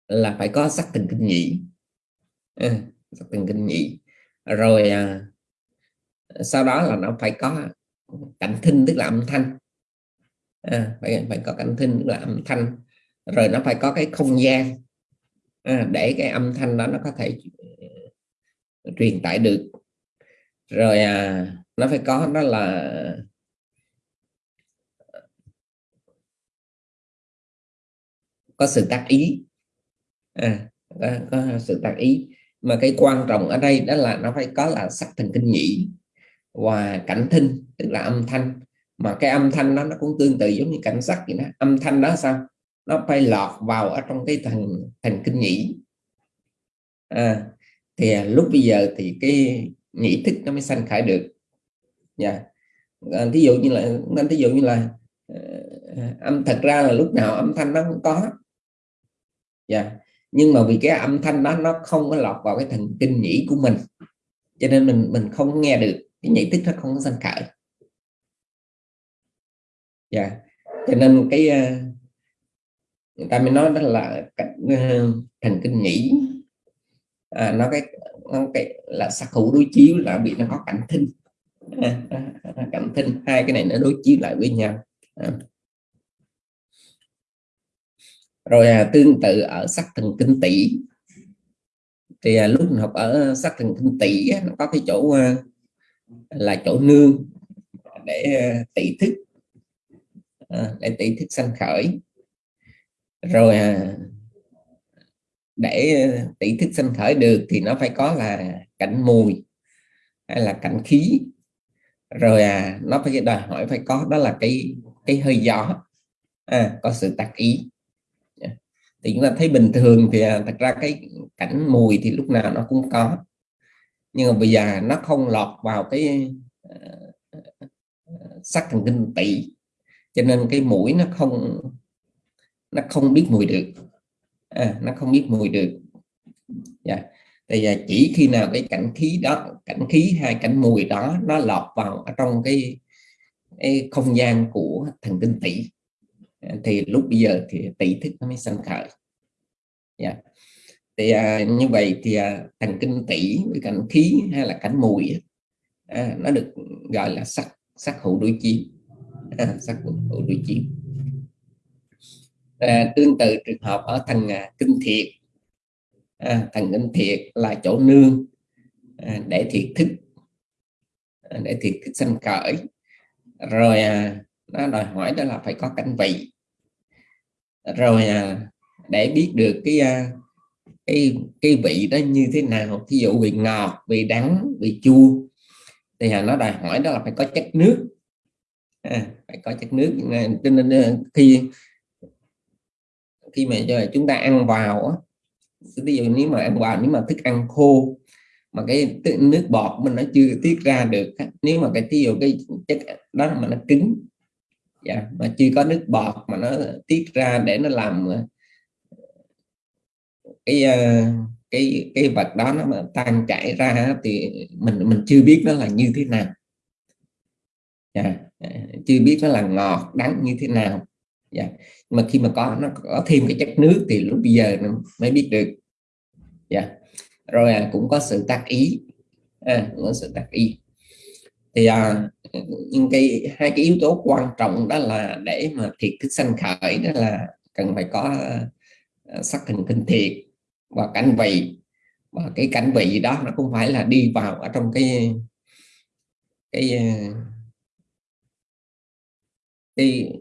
là phải có sắc thần kinh nhĩ. À, sắc thần kinh nhĩ. Rồi à, sau đó là nó phải có cảnh thinh tức là âm thanh. À, phải phải có cảnh thinh tức là âm thanh rồi nó phải có cái không gian à, để cái âm thanh đó nó có thể ờ, truyền tải được. Rồi à, nó phải có đó là có sự tác ý à, có, có sự tác ý. Mà cái quan trọng ở đây đó là nó phải có là sắc thần kinh nhĩ và cảnh thinh tức là âm thanh. Mà cái âm thanh đó nó cũng tương tự giống như cảnh sắc vậy đó. Âm thanh đó sao? Nó phải lọt vào ở trong cái thành thành kinh nhĩ à, thì à, lúc bây giờ thì cái nhĩ thức nó mới sanh khởi được nha yeah. à, ví dụ như là nên ví dụ như là uh, âm thật ra là lúc nào âm thanh nó không có dạ yeah. nhưng mà vì cái âm thanh đó nó không có lọt vào cái thần kinh nhĩ của mình cho nên mình mình không nghe được cái nhĩ thức nó không có sanh khởi dạ yeah. cho nên cái uh, người ta mới nói đó là cảnh uh, thần kinh nhĩ. À, nó cái nó cái là sắc hữu đối chiếu là bị nó có cảnh thinh. À, à, à, cảnh thinh. Hai cái này nó đối chiếu lại với nhau. À. Rồi à, tương tự ở sắc thần kinh tỷ. Thì à, lúc học ở sắc thần kinh tỷ á, nó có cái chỗ à, là chỗ nương để à, tỷ thức. À, để tỷ thức sanh khởi rồi à, để ờ, tỷ thức sanh khởi được thì nó phải có là cảnh mùi hay là cảnh khí. Rồi à, nó phải đòi hỏi phải có đó là cái cái hơi gió. À, có sự tác ý. Thì chúng ta thấy bình thường thì à, thật ra cái cảnh mùi thì lúc nào nó cũng có. Nhưng mà bây giờ nó không lọt vào cái uh, sắc thần kinh tỷ cho nên cái mũi nó không nó không biết mùi được. À, nó không biết mùi được. Dạ. thì à, chỉ khi nào cái cảnh khí đó cảnh khí hay cảnh mùi đó nó lọt vào ở trong cái, cái không gian của thần kinh tỷ à, thì lúc bây giờ thì tỷ thức nó mới sanh khởi. Yeah. thì à, như vậy thì à, thần kinh tỷ với cảnh khí hay là cảnh mùi à, nó được gọi là sắc sắc hữu đối chiếu. À, sắc hữu đối chiếu à, tương tự trường hợp ở thằng à, kinh thiệt. À, thằng kinh thiệt là chỗ nương à, để thiệt thức à, để thiệt thức sanh khởi. Rồi à, nó đòi hỏi đó là phải có cảnh vị. Rồi à, để biết được cái à, cái cái vị đó như thế nào thí dụ vị ngọt vị đắng vị chua thì à, nó đòi hỏi đó là phải có chất nước. À, phải có chất nước à, cho nên à, khi khi mà chúng ta ăn vào ví dụ nếu mà ăn vào nếu mà thức ăn khô mà cái nước bọt mình nó chưa tiết ra được nếu mà cái ví dụ cái chất đó mà nó cứng dạ, mà chưa có nước bọt mà nó tiết ra để nó làm ờ, cái ờ, cái cái vật đó nó mà tan chảy ra thì mình mình chưa biết nó là như thế nào. Dạ, chưa biết nó là ngọt đắng như thế nào dạ. mà khi mà có nó có thêm cái chất nước thì lúc bây giờ nó mới biết được dạ. rồi à, cũng có sự tác ý à, cũng có sự tác ý thì à, những cái hai cái yếu tố quan trọng đó là để mà thiệt thức sanh khởi đó là cần phải có uh, sắc thần kinh thiệt và cảnh vị và cái cảnh vị đó nó cũng phải là đi vào ở trong cái cái à, cái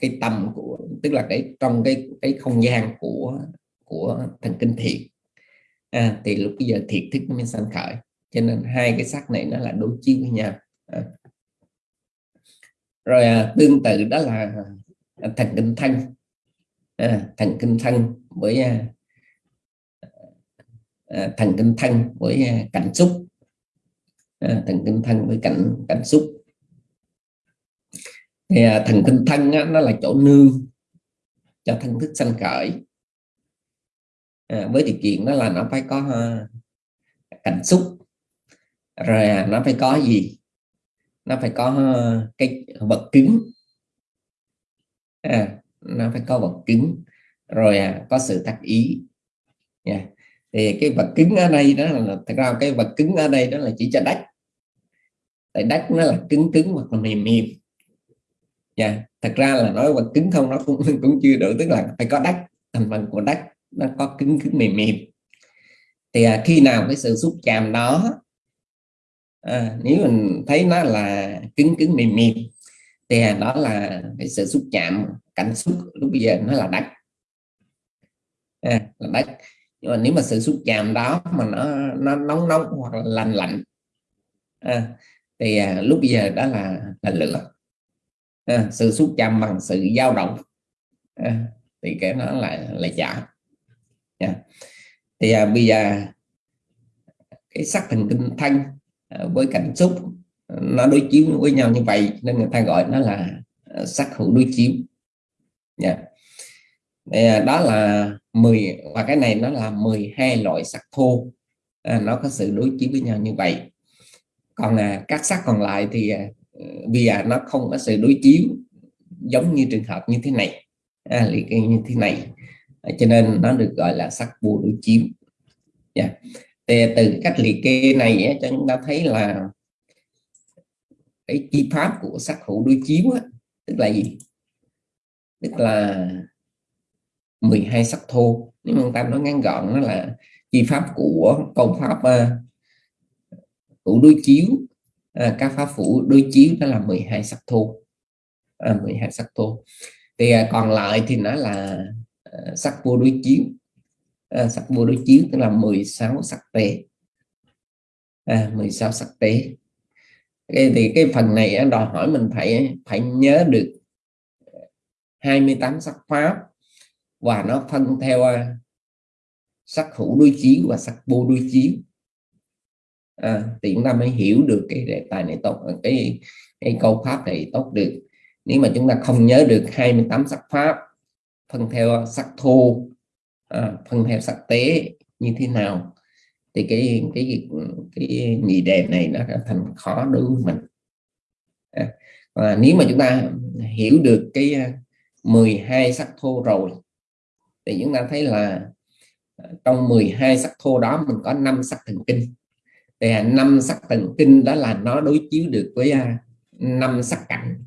cái tâm của tức là cái trong cái cái không gian của của thần kinh thiệt à, thì lúc bây giờ thiệt thức nó mới sanh khởi. Cho nên hai cái sắc này nó là đối chiếu với nhau. À. rồi à, tương tự đó là à, thần kinh thân. À, thần kinh thân với à, à, thần kinh thân với à, cảnh xúc. À, thần kinh thân với cảnh cảnh xúc thì à, thần kinh thân á, nó là chỗ nương cho thân thức sanh khởi. À, với điều kiện đó là nó phải có à, cảnh xúc. Rồi à, nó phải có gì? Nó phải có à, cái vật cứng. À, nó phải có vật cứng. Rồi à, có sự tác ý. Yeah. thì cái vật cứng ở đây đó là thật ra cái vật cứng ở đây đó là chỉ cho đất. Tại đất nó là cứng cứng hoặc là mềm mềm nha thật ra là nói bằng cứng không nó cũng cũng chưa đủ tức là phải có đất thành phần của đất nó có cứng cứng mềm mềm. Thì à, khi nào cái sự xúc chạm đó à, nếu mình thấy nó là cứng cứng mềm mềm thì à, đó là cái sự xúc chạm cảnh xúc lúc bây giờ nó là đất à, là đất nhưng mà nếu mà sự xúc chạm đó mà nó nó nóng nóng hoặc là lạnh lạnh à, thì à, lúc bây giờ đó là là lửa à, sự xúc chạm bằng sự dao động. À, thì cái nó là là giả. Yeah. thì à, bây giờ cái sắc thần kinh thanh à, ờ, với cảm xúc nó đối chiếu với nhau như vậy nên người ta gọi nó là sắc hữu đối chiếu. Yeah. Thì, à, đó là 10 và cái này nó là 12 loại sắc thô. À, nó có sự đối chiếu với nhau như vậy. Còn à, các sắc còn lại thì à, vì à, nó không có sự đối chiếu giống như trường hợp như thế này. À, liệt kê như thế này. À, cho nên nó được gọi là sắc vô đối chiếu. Yeah. thì từ cách liệt kê này cho chúng ta thấy là cái chi pháp của sắc hữu đối chiếu á, tức là gì? Tức là 12 sắc thô. Nếu mà ta nói ngắn gọn nó là chi pháp của công pháp uh, hữu đối chiếu à, các pháp phủ đối chiếu đó là 12 sắc thô. Ờ, à, 12 sắc thô. Thì à, còn lại thì nó là à, sắc vô đối chiếu. À, sắc vô đối chiếu tức là 16 sắc tế. À, 16 sắc tế. Cái thì cái phần này đòi hỏi mình phải phải nhớ được 28 sắc pháp và nó phân theo à, sắc hữu đối chiếu và sắc vô đối chiếu à, thì chúng ta mới hiểu được cái đề tài này tốt ờ, cái cái câu pháp này tốt được. Nếu mà chúng ta không nhớ được 28 sắc pháp phân theo sắc thô à, phân theo sắc tế như thế nào thì cái cái cái nghị đề này nó thành khó đối với mình. À, và nếu mà chúng ta hiểu được cái 12 sắc thô rồi thì chúng ta thấy là trong 12 sắc thô đó mình có 5 sắc thần kinh thì năm sắc thần kinh đó là nó đối chiếu được với à, năm sắc cảnh.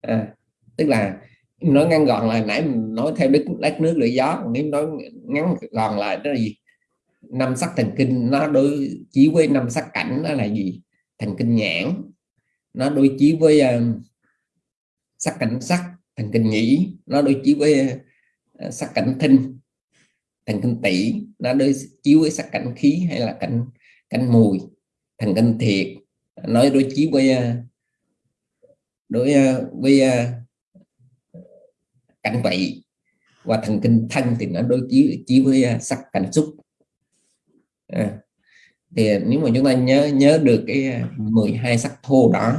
À, tức là nói ngắn gọn là nãy mình nói theo đất đất nước lưỡi gió nếu nói ngắn gọn lại đó là gì? Năm sắc thần kinh nó đối chiếu với năm sắc cảnh đó là gì? Thần kinh nhãn. Nó đối chiếu với uh, sắc cảnh sắc thần kinh nhĩ. Nó đối chiếu với uh, sắc cảnh thinh thần kinh tỷ nó đối chiếu với sắc cảnh khí hay là cảnh cánh mùi thần kinh thiệt. Nói đối chiếu với à, đối à, với à, cảnh vị và thần kinh thân thì nó đối chiếu chiếu với sắc cảnh xúc. À, thì nếu mà chúng ta nhớ nhớ được cái 12 sắc thô đó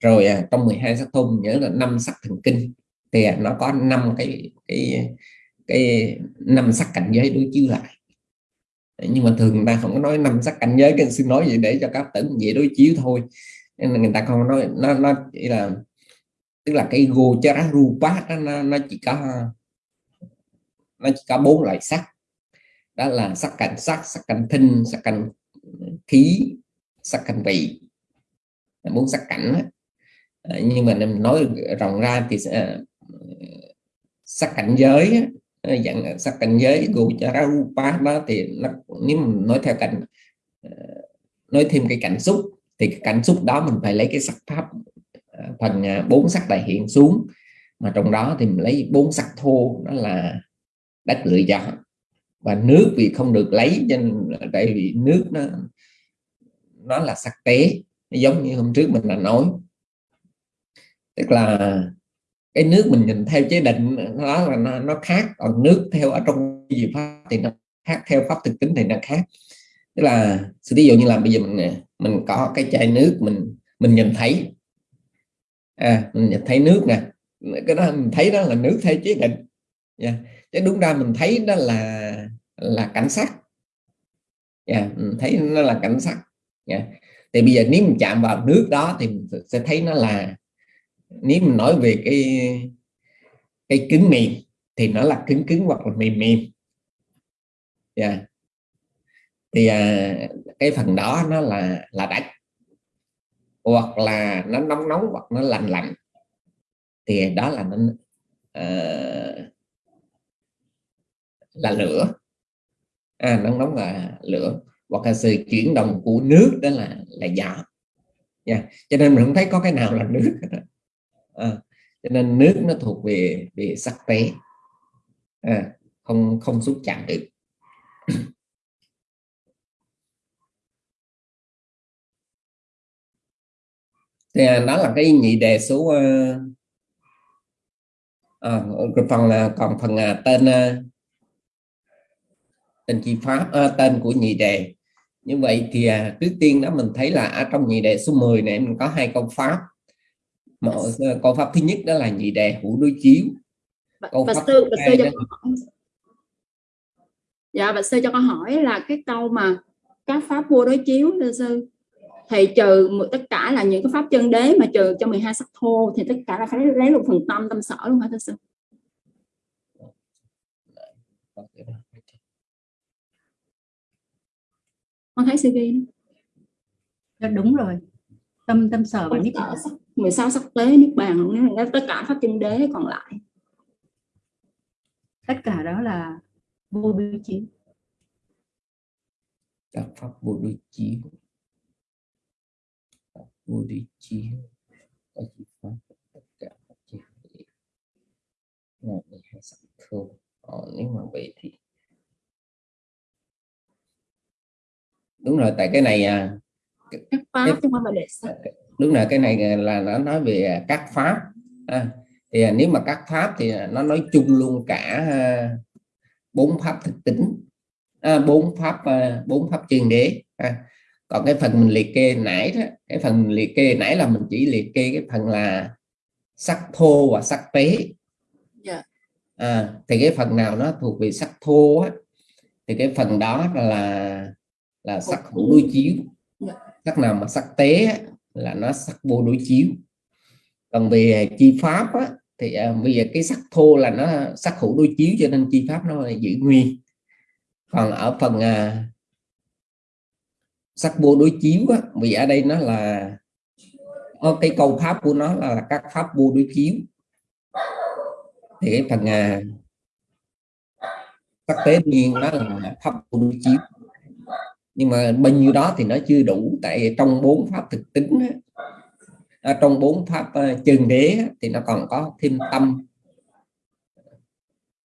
rồi à, trong 12 sắc thô nhớ là năm sắc thần kinh thì nó có năm cái cái cái năm sắc cảnh giới đối chiếu lại nhưng mà thường người ta không có nói năm sắc cảnh giới cái xin nói vậy để cho các tỉnh dễ đối chiếu thôi. Nên là người ta không nói nó nó chỉ là tức là cái gochara rupa đó, nó, nó chỉ có nó chỉ có bốn loại sắc. Đó là sắc cảnh sắc sắc cảnh thinh sắc cảnh khí sắc cảnh vị. Bốn sắc cảnh đó. Nhưng mà nói rộng ra thì ờ, sắc cảnh giới Ờ, dạng ờ, sắc cảnh giới gochara rupa đó thì nó nếu mình nói theo cảnh ờ, nói thêm cái cảnh xúc, thì cái cảm xúc đó mình phải lấy cái sắc pháp phần à, bốn sắc đại hiện xuống. Mà trong đó thì mình lấy bốn sắc thô, đó là đất lựa chọn và nước vì không được lấy nên tại vì nước nó nó là sắc tế, giống như hôm trước mình đã nói. Tức là cái nước mình nhìn theo chế định đó là nó, nó khác còn nước theo ở trong gì pháp thì nó khác theo pháp thực tính thì nó khác tức là ví dụ như là bây giờ mình mình có cái chai nước mình mình nhìn thấy à mình nhìn thấy nước nè cái đó mình thấy đó là nước theo chế định yeah. chứ đúng ra mình thấy đó là là cảnh sắc yeah. mình thấy nó là cảnh sắc yeah. thì bây giờ nếu mình chạm vào nước đó thì mình sẽ thấy nó là nếu mình nói về cái cái cứng mềm thì nó là cứng cứng hoặc là mềm mềm. Yeah. thì à, cái phần đó nó là là đất hoặc là nó nóng nóng hoặc nó lạnh lạnh. Thì đó là nó uh, là lửa. À, nóng nóng là lửa. Hoặc là sự chuyển động của nước đó là là gió. Yeah. cho nên mình không thấy có cái nào là nước à, cho nên nước nó thuộc về về sắc tế. À, không không xúc chạm được. Thì à, đó là cái nhị đề số à, phần là còn phần uh, tên tên chi pháp tên của nhị đề. Như vậy thì uh, trước tiên đó mình thấy là ở trong nhị đề số 10 này mình có hai câu pháp một câu pháp thứ nhất đó là nhị đề hữu đối chiếu. Câu pháp sư, thứ hai đó... dạ bạch sư cho con hỏi là cái câu mà các pháp vua đối chiếu thưa sư thì trừ tất cả là những cái pháp chân đế mà trừ cho 12 sắc thô thì tất cả là phải lấy một phần tâm tâm sở luôn hả thưa sư? Con thấy CV đó. đúng rồi tâm tâm sở và niết bàn. 16 sắc tế niết bàn nếu là tất cả pháp chân đế còn lại. Tất cả đó là vô đối chiếu các pháp vô đối chiếu vô đối chiếu có chỉ pháp tất cả các chân đế. Là hai sắc thô ờ, nếu mà vậy thì đúng rồi tại cái này à các pháp chứ không phải để sắc đúng là cái này là nó nói về các pháp à, thì nếu mà các pháp thì nó nói chung luôn cả bốn pháp thực tính à, bốn pháp à, bốn pháp chuyên đế à. còn cái phần mình liệt kê nãy đó cái phần mình liệt kê nãy là mình chỉ liệt kê cái phần là sắc thô và sắc tế yeah. Dạ. à, thì cái phần nào nó thuộc về sắc thô á, thì cái phần đó là là sắc hữu đối chiếu yeah. Sắc nào mà sắc tế là nó sắc vô đối chiếu. Còn về chi pháp á, thì à, bây giờ cái sắc thô là nó sắc hữu đối chiếu cho nên chi pháp nó là giữ nguyên. Còn ở phần à, sắc vô đối chiếu á, vì ở đây nó là cái câu pháp của nó là các pháp vô đối chiếu. Thì cái phần à, sắc tế nhiên nó là pháp vô đối chiếu nhưng mà bao nhiêu đó thì nó chưa đủ tại trong bốn pháp thực tính à, trong bốn pháp uh, chân đế thì nó còn có thêm tâm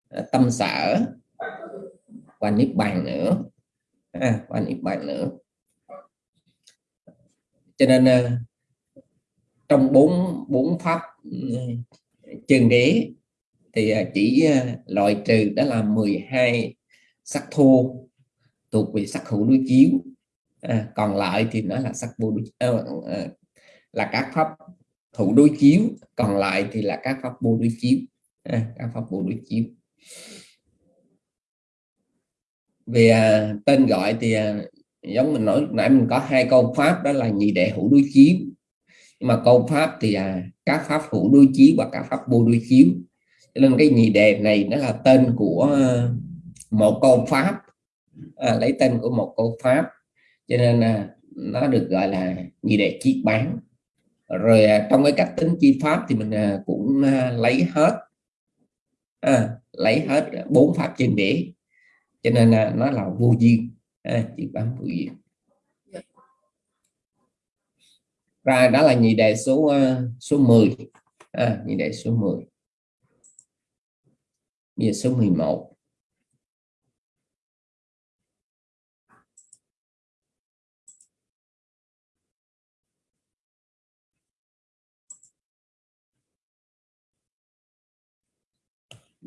à, tâm sở và niết bàn nữa à, và niết bàn nữa. Cho nên uh, trong bốn bốn pháp uh, chân đế thì à, chỉ ờ, loại trừ đó là 12 sắc thô thuộc về sắc hữu đối chiếu. À, còn lại thì nó là sắc vô đối à, à, là các pháp hữu đối chiếu còn lại thì là các pháp vô đối chiếu. À, các pháp vô đối chiếu. Về à, tên gọi thì à, giống mình nói nãy mình có hai câu pháp đó là nhị đệ hữu đối chiếu. Nhưng mà câu pháp thì à, các pháp hữu đối chiếu và các pháp vô đối chiếu. Cho nên cái nhị đề này nó là tên của ờ, một câu pháp à, lấy tên của một câu pháp cho nên à, nó được gọi là nhị đệ chi bán. Rồi à, trong cái cách tính chi pháp thì mình à, cũng à, lấy hết. À, lấy hết bốn pháp trên đế cho nên à, nó là vô duyên. À, chi bán vô duyên. Rồi đó là nhị đề số uh, số 10 à, nhị đề số 10 bây giờ số 11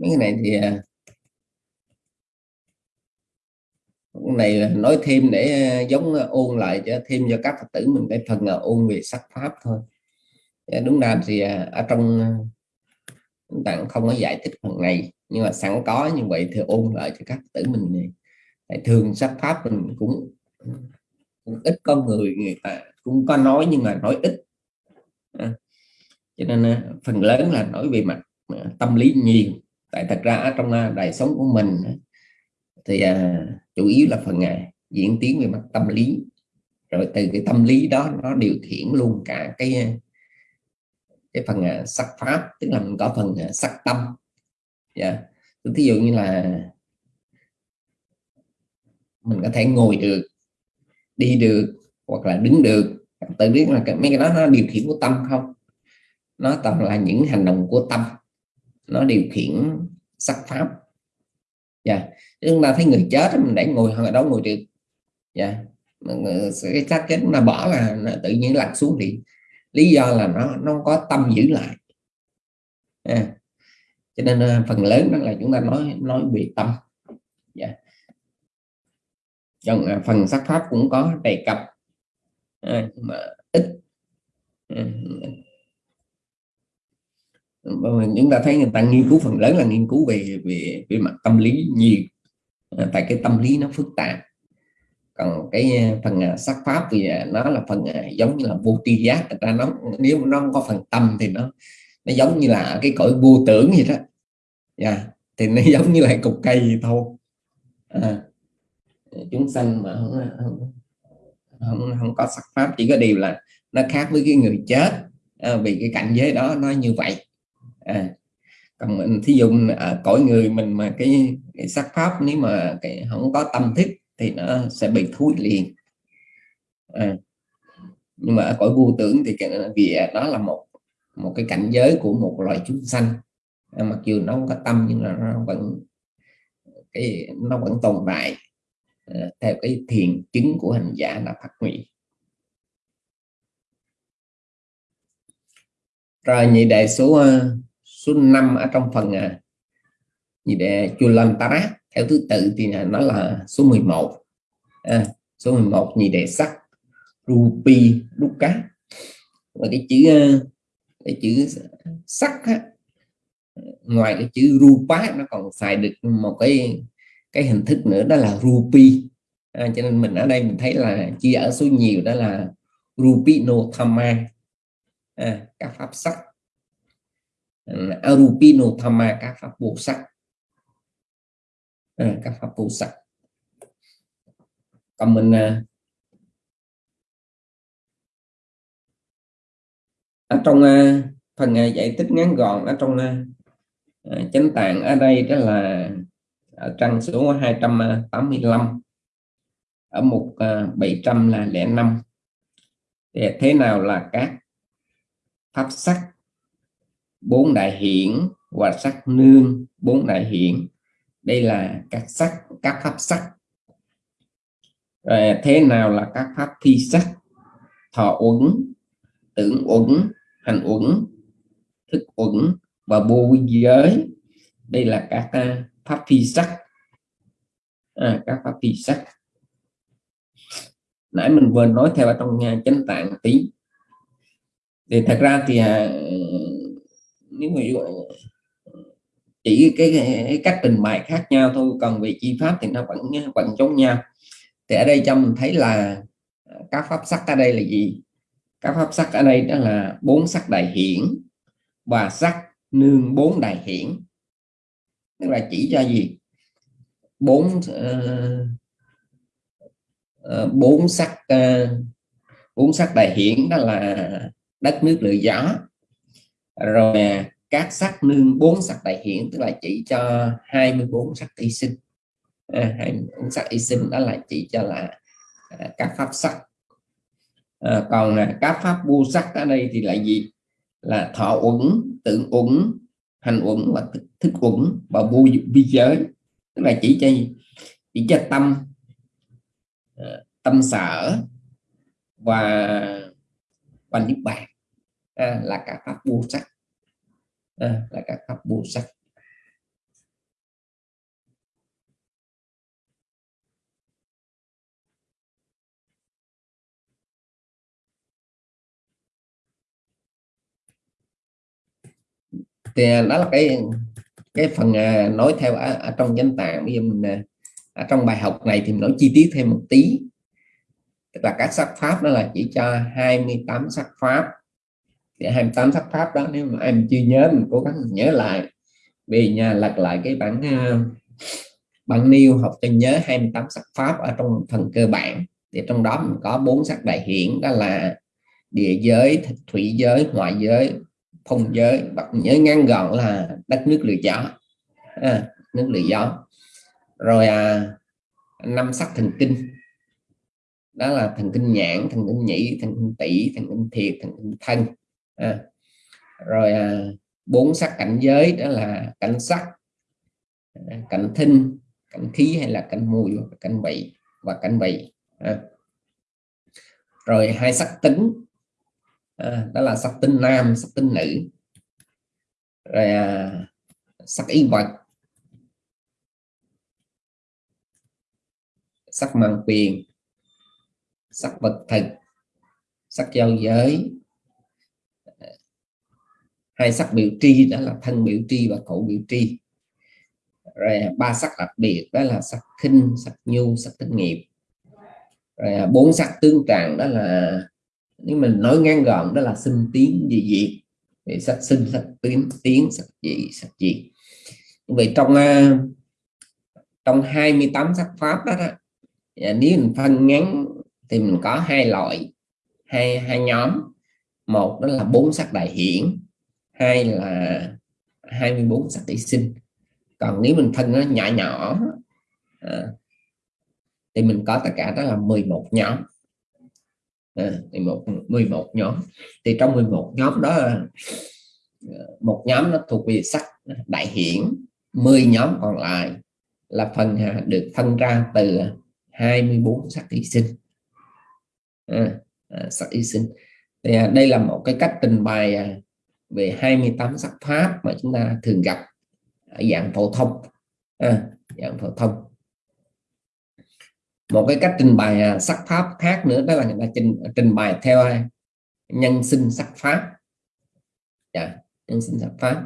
mấy cái này thì à, cái này nói thêm để à, giống à, ôn lại cho thêm cho các phật tử mình cái phần là ôn về sắc pháp thôi. Dạ, đúng ra thì ở trong tặng không có giải thích phần này nhưng mà sẵn có như vậy thì ôn lại cho các phật tử mình tại thường sắc pháp mình cũng, cũng ít con người người ta cũng có nói nhưng mà nói ít. À, cho nên phần lớn là nói về mặt tâm lý nhiều tại thật ra trong đời sống của mình thì à, chủ yếu là phần à, diễn tiến về mặt tâm lý. Rồi từ cái tâm lý đó nó điều khiển luôn cả cái cái phần à, sắc pháp tức là mình có phần à, sắc tâm. Dạ. Yeah. thí ví dụ như là mình có thể ngồi được đi được hoặc là đứng được. Tự biết là cái, mấy cái đó nó điều khiển của tâm không? Nó toàn là những hành động của tâm nó điều khiển sắc pháp dạ yeah. chúng ta thấy người chết mình để ngồi họ đó ngồi được dạ yeah. cái xác chết chúng ta bỏ là tự nhiên lặn xuống thì lý do là nó nó có tâm giữ lại à. cho nên à, phần lớn đó là chúng ta nói nói về tâm dạ yeah. trong à, phần sắc pháp cũng có đề cập à, mà ít à, chúng ta thấy người ta nghiên cứu phần lớn là nghiên cứu về về về mặt tâm lý nhiều. Ờ, tại cái tâm lý nó phức tạp. Còn cái phần à, sắc pháp thì à, nó là phần à, giống như là vô tri giác. Người ta nó nếu nó không có phần tâm thì nó nó giống như là cái cõi vô tưởng gì đó. Yeah. thì nó giống như là cục cây gì thôi. À, chúng sanh mà không, không, không, không có sắc pháp chỉ có điều là nó khác với cái người chết. À, vì cái cảnh giới đó nó như vậy à, còn mình thí dụ à, cõi người mình mà cái, cái sắc pháp nếu mà cái không có tâm thức thì nó sẽ bị thúi liền. À, nhưng mà ở cõi vô tưởng thì cái, vì đó là một một cái cảnh giới của một loài chúng sanh. À, mặc dù nó không có tâm nhưng là nó vẫn cái nó vẫn tồn tại à, theo cái thiền chứng của hành giả là phát nguyện rồi nhị đại số à, số 5 ở trong phần à, nhị đề Chulantara theo thứ tự thì nó là số 11 à, số 11 nhị đề sắc rupi cá và cái chữ à, cái chữ sắc á, ngoài cái chữ rupa nó còn xài được một cái cái hình thức nữa đó là rupi. À, cho nên mình ở đây mình thấy là chia ở số nhiều đó là rupino thamma à, các pháp sắc arupino thamma các pháp vô sắc. À, các pháp vô sắc. Còn mình à, ở trong à, phần uh, giải thích ngắn gọn ở trong à, chánh tạng ở đây đó là ở trang số 285 ở mục uh, 700 là lẻ năm. Thế nào là các pháp sắc? Bốn đại hiển và sắc nương. Bốn đại hiển. Đây là các sắc các pháp sắc. Ờ, thế nào là các pháp thi sắc? Thọ uẩn tưởng uẩn hành uẩn thức uẩn và vô giới. Đây là các uh, pháp thi sắc. À, các pháp thi sắc. Nãy mình vừa nói theo ở trong nhà chánh tạng tí. Thì thật ra thì uh, nếu mà ờ, chỉ cái, cái cách trình bày khác nhau thôi còn về chi pháp thì nó vẫn vẫn giống nhau. Thì ở đây cho mình thấy là ờ, các pháp sắc ở đây là gì? Các pháp sắc ở đây đó là bốn sắc đại hiển và sắc nương bốn đại hiển. Tức là chỉ cho gì? Bốn uh, bốn sắc uh, bốn sắc đại hiển đó là đất nước lửa gió rồi à, các sắc nương bốn sắc đại hiển tức là chỉ cho 24 sắc y sinh. À, 24 sắc y sinh đó là chỉ cho là à, các pháp sắc. À, còn là các pháp vô sắc ở đây thì là gì? Là thọ uẩn tưởng uẩn hành uẩn và thức, thức uẩn và vô vi giới. Tức là chỉ cho chỉ cho tâm à, tâm sở và và niết bàn à, là các pháp vô sắc à, là các pháp vô sắc thì ờ, đó là cái cái phần ờ, nói theo ở, ở trong danh tạng. Bây giờ mình ở trong bài học này thì mình nói chi tiết thêm một tí. Tức là các sắc pháp đó là chỉ cho 28 sắc pháp. Dạ, 28 sắc pháp đó nếu mà em chưa nhớ mình cố gắng nhớ lại. Về nhà lật lại cái bản ờ, bản niêu học cho nhớ 28 sắc pháp ở trong phần cơ bản. Thì trong đó mình có bốn sắc đại hiển đó là địa giới thủy giới ngoại giới phong giới và nhớ ngắn gọn là đất nước lửa gió. À, nước lửa gió. Rồi à, năm sắc thần kinh. Đó là thần kinh nhãn thần kinh nhĩ thần kinh tỷ thần kinh thiệt thần kinh thân à, rồi à, bốn sắc cảnh giới đó là cảnh sắc à, cảnh thinh cảnh khí hay là cảnh mùi cảnh vị và cảnh vị à. rồi hai sắc tính à, đó là sắc tính nam sắc tính nữ rồi à, sắc y vật sắc mạng quyền sắc vật thực sắc giao giới hai sắc biểu tri đó là thân biểu tri và khẩu biểu tri. Rồi à, ba sắc đặc biệt đó là sắc khinh sắc nhu sắc tinh nghiệp rồi à, bốn sắc tương tràng đó là nếu mình nói ngắn gọn đó là sinh tiến dị diệt. Thì sắc sinh sắc tiến tiến sắc dị sắc diệt. Vậy trong à, trong 28 sắc pháp đó, đó nếu mình phân ngắn thì mình có hai loại hai hai nhóm. Một đó là bốn sắc đại hiển hai là 24 sắc tỷ sinh. Còn nếu mình phân nó nhỏ nhỏ à, thì mình có tất cả đó là 11 nhóm. À, 11 11 nhóm. Thì trong 11 nhóm đó à, một nhóm nó thuộc về sắc đại hiển 10 nhóm còn lại là phần à, được phân ra từ 24 sắc thí sinh. À, à, sắc thí sinh. Thì à, đây là một cái cách trình bày à, về 28 sắc pháp mà chúng ta thường gặp ở dạng phổ thông. À, dạng phổ thông. Một cái cách trình bày à, sắc pháp khác nữa đó là người ta trình trình bày theo à, nhân sinh sắc pháp. Dạ, nhân sinh sắc pháp.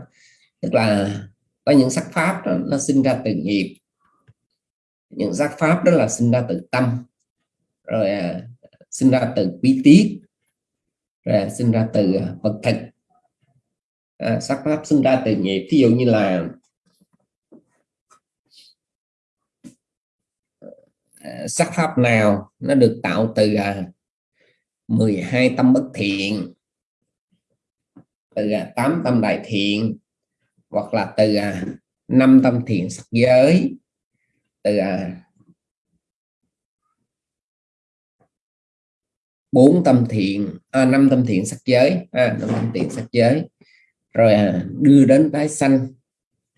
Tức là có những sắc pháp đó, nó sinh ra từ nghiệp. Những sắc pháp đó là sinh ra từ tâm. Rồi à, sinh ra từ quý tiết rồi à, sinh ra từ à, vật thực à, sắc pháp sinh ra từ nghiệp. Ví dụ như là à, sắc pháp nào nó được tạo từ à, 12 tâm bất thiện từ à, 8 tâm đại thiện hoặc là từ à, 5 tâm thiện sắc giới từ à, bốn tâm thiện à, năm tâm thiện sắc giới à, năm tâm thiện sắc giới rồi à, đưa đến tái sanh.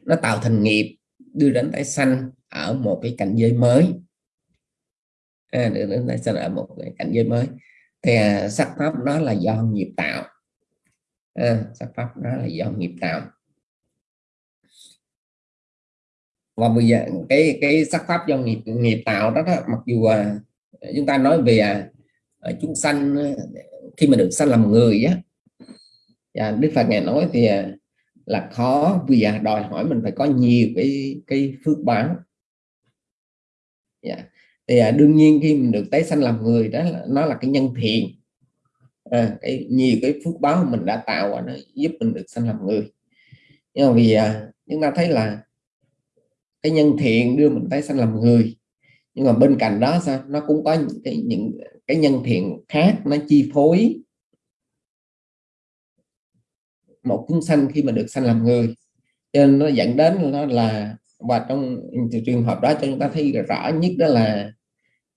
Nó tạo thành nghiệp đưa đến tái sanh ở một cái cảnh giới mới. À, đưa đến tái sanh ở một cái cảnh giới mới. Thì à, sắc pháp đó là do nghiệp tạo. À, sắc pháp đó là do nghiệp tạo. Và bây giờ cái cái sắc pháp do nghiệp nghiệp tạo đó, đó mặc dù à, chúng ta nói về à, chúng sanh à, khi mà được sanh làm người á và Đức Phật ngài nói thì à, là khó vì à, đòi hỏi mình phải có nhiều cái cái phước báo. Yeah. thì à, đương nhiên khi mình được tái sanh làm người đó là, nó là cái nhân thiện. À, cái nhiều cái phước báo mình đã tạo nó giúp mình được sanh làm người. Nhưng mà vì à, chúng ta thấy là cái nhân thiện đưa mình tái sanh làm người nhưng mà bên cạnh đó sao? Nó cũng có những cái những cái nhân thiện khác nó chi phối một chúng sanh khi mà được sanh làm người. Cho nên nó dẫn đến nó là và trong trường hợp đó cho chúng ta thấy rõ nhất đó là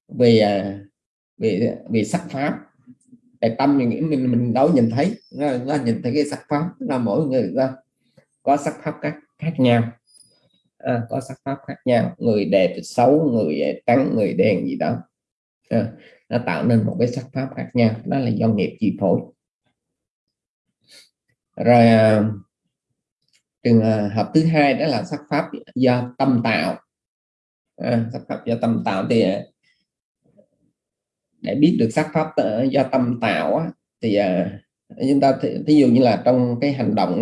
về à, về về sắc pháp. Về tâm mình nghĩ mình mình đâu nhìn thấy nó, nó nhìn thấy cái sắc pháp là mỗi người ra có sắc pháp khác khác nhau. À, có sắc pháp khác nhau người đẹp xấu người à, trắng người đen gì đó. À, nó tạo nên một cái sắc pháp khác nhau đó là do nghiệp chi phối rồi à, trường à, hợp thứ hai đó là sắc pháp do tâm tạo. À, sắc pháp do tâm tạo thì à, để biết được sắc pháp ờ, do tâm tạo thì chúng ta ví dụ như là trong cái hành động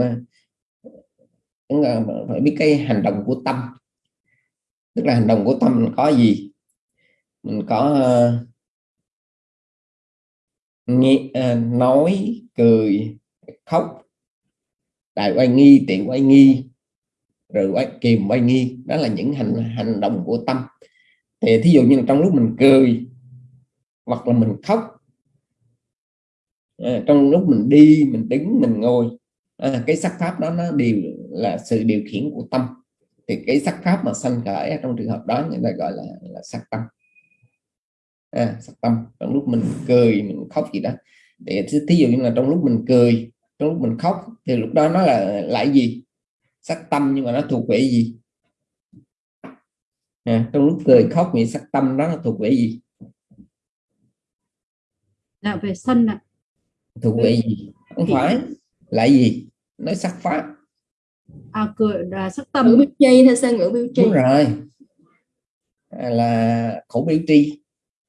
chúng ta phải biết cái hành động của tâm. Tức là hành động của tâm có gì? Mình có uh, nghe, uh, nói cười khóc đại oai nghi tiện oai nghi rồi quay kìm quay nghi. Đó là những hành hành động của tâm. Thì thí dụ như là trong lúc mình cười hoặc là mình khóc à, trong lúc mình đi mình đứng mình ngồi à, cái sắc pháp đó nó đều là sự điều khiển của tâm. Thì cái sắc pháp mà sanh khởi trong trường hợp đó người ta gọi là, là sắc tâm. À, sắc tâm. Trong lúc mình cười mình khóc gì đó. Để thí dụ như là trong lúc mình cười lúc mình khóc thì lúc đó nó là lại gì? Sắc tâm nhưng mà nó thuộc về gì? À, trong lúc cười khóc thì sắc tâm đó nó thuộc về gì? Là về sân ạ. Thuộc về gì? Không phải. Lại gì? Nói sắc pháp. À cười là sắc tâm. Ngữ biểu chi hay sao ngữ biểu chi? Đúng rồi. À, là khẩu biểu tri.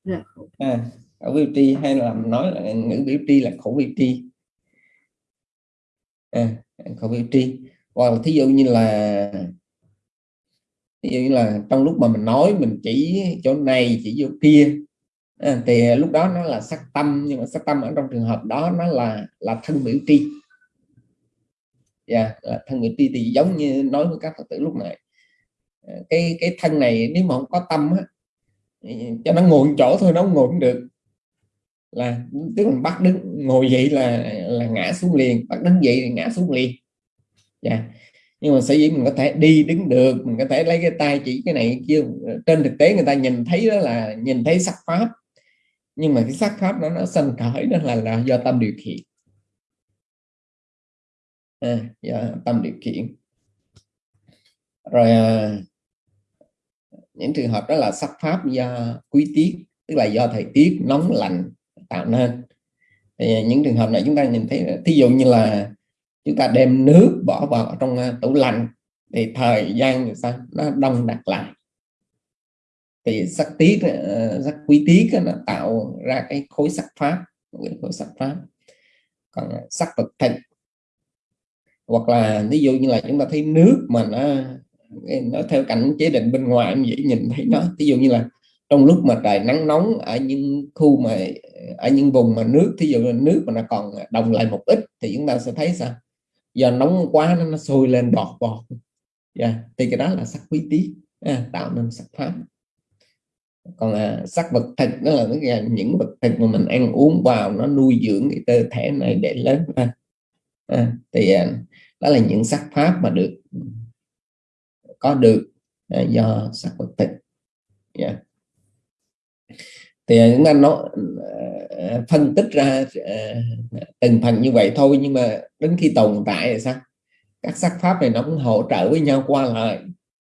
Dạ. à, khẩu biểu tri hay là nói là ngữ biểu tri là khẩu biểu tri à, khẩu tri. Hoặc là thí dụ như là thí dụ như là trong lúc mà mình nói mình chỉ chỗ này chỉ chỗ kia à, thì lúc đó nó là sắc tâm nhưng mà sắc tâm ở trong trường hợp đó nó là là thân biểu tri. Yeah, là thân biểu tri thì giống như nói với các phật tử lúc này. Cái cái thân này nếu mà không có tâm á, cho nó ngồi chỗ thôi nó không ngồi cũng được là tức là bắt đứng ngồi dậy là là ngã xuống liền. Bắt đứng dậy thì ngã xuống liền. Dạ. Nhưng mà sở dĩ mình có thể đi đứng được mình có thể lấy cái tay chỉ cái này kia trên thực tế người ta nhìn thấy đó là nhìn thấy sắc pháp. Nhưng mà cái sắc pháp đó nó sanh khởi đó là là do tâm điều khiển. À, do tâm điều khiển. Rồi à, những trường hợp đó là sắc pháp do quý tiết tức là do thời tiết nóng lạnh tạo nên. Thì à, những trường hợp này chúng ta nhìn thấy, thí dụ như là chúng ta đem nước bỏ vào trong à, tủ lạnh thì thời gian sao? Nó đông đặc lại. Thì sắc tiết ờ, sắc quý tiết nó tạo ra cái khối sắc pháp khối sắc pháp. Còn à, sắc vật thịnh. Hoặc là ví dụ như là chúng ta thấy nước mà nó nó theo cảnh chế định bên ngoài, em dễ nhìn thấy nó. Ví dụ như là trong lúc mà trời nắng nóng ở những khu mà ở những vùng mà nước thí dụ là nước mà nó còn đồng lại một ít thì chúng ta sẽ thấy sao do nóng quá nó, nó sôi lên bọt bọt yeah. thì cái đó là sắc quý tí à, tạo nên sắc pháp còn à, sắc vật thực đó là à, những vật thực mà mình ăn uống vào nó nuôi dưỡng cái cơ thể này để lớn lên à, thì à, đó là những sắc pháp mà được có được à, do sắc vật thực yeah thì à, chúng ta nó ờ, ờ, phân tích ra ờ, từng phần như vậy thôi nhưng mà đến khi tồn tại thì sao? Các sắc pháp này nó cũng hỗ trợ với nhau qua lại.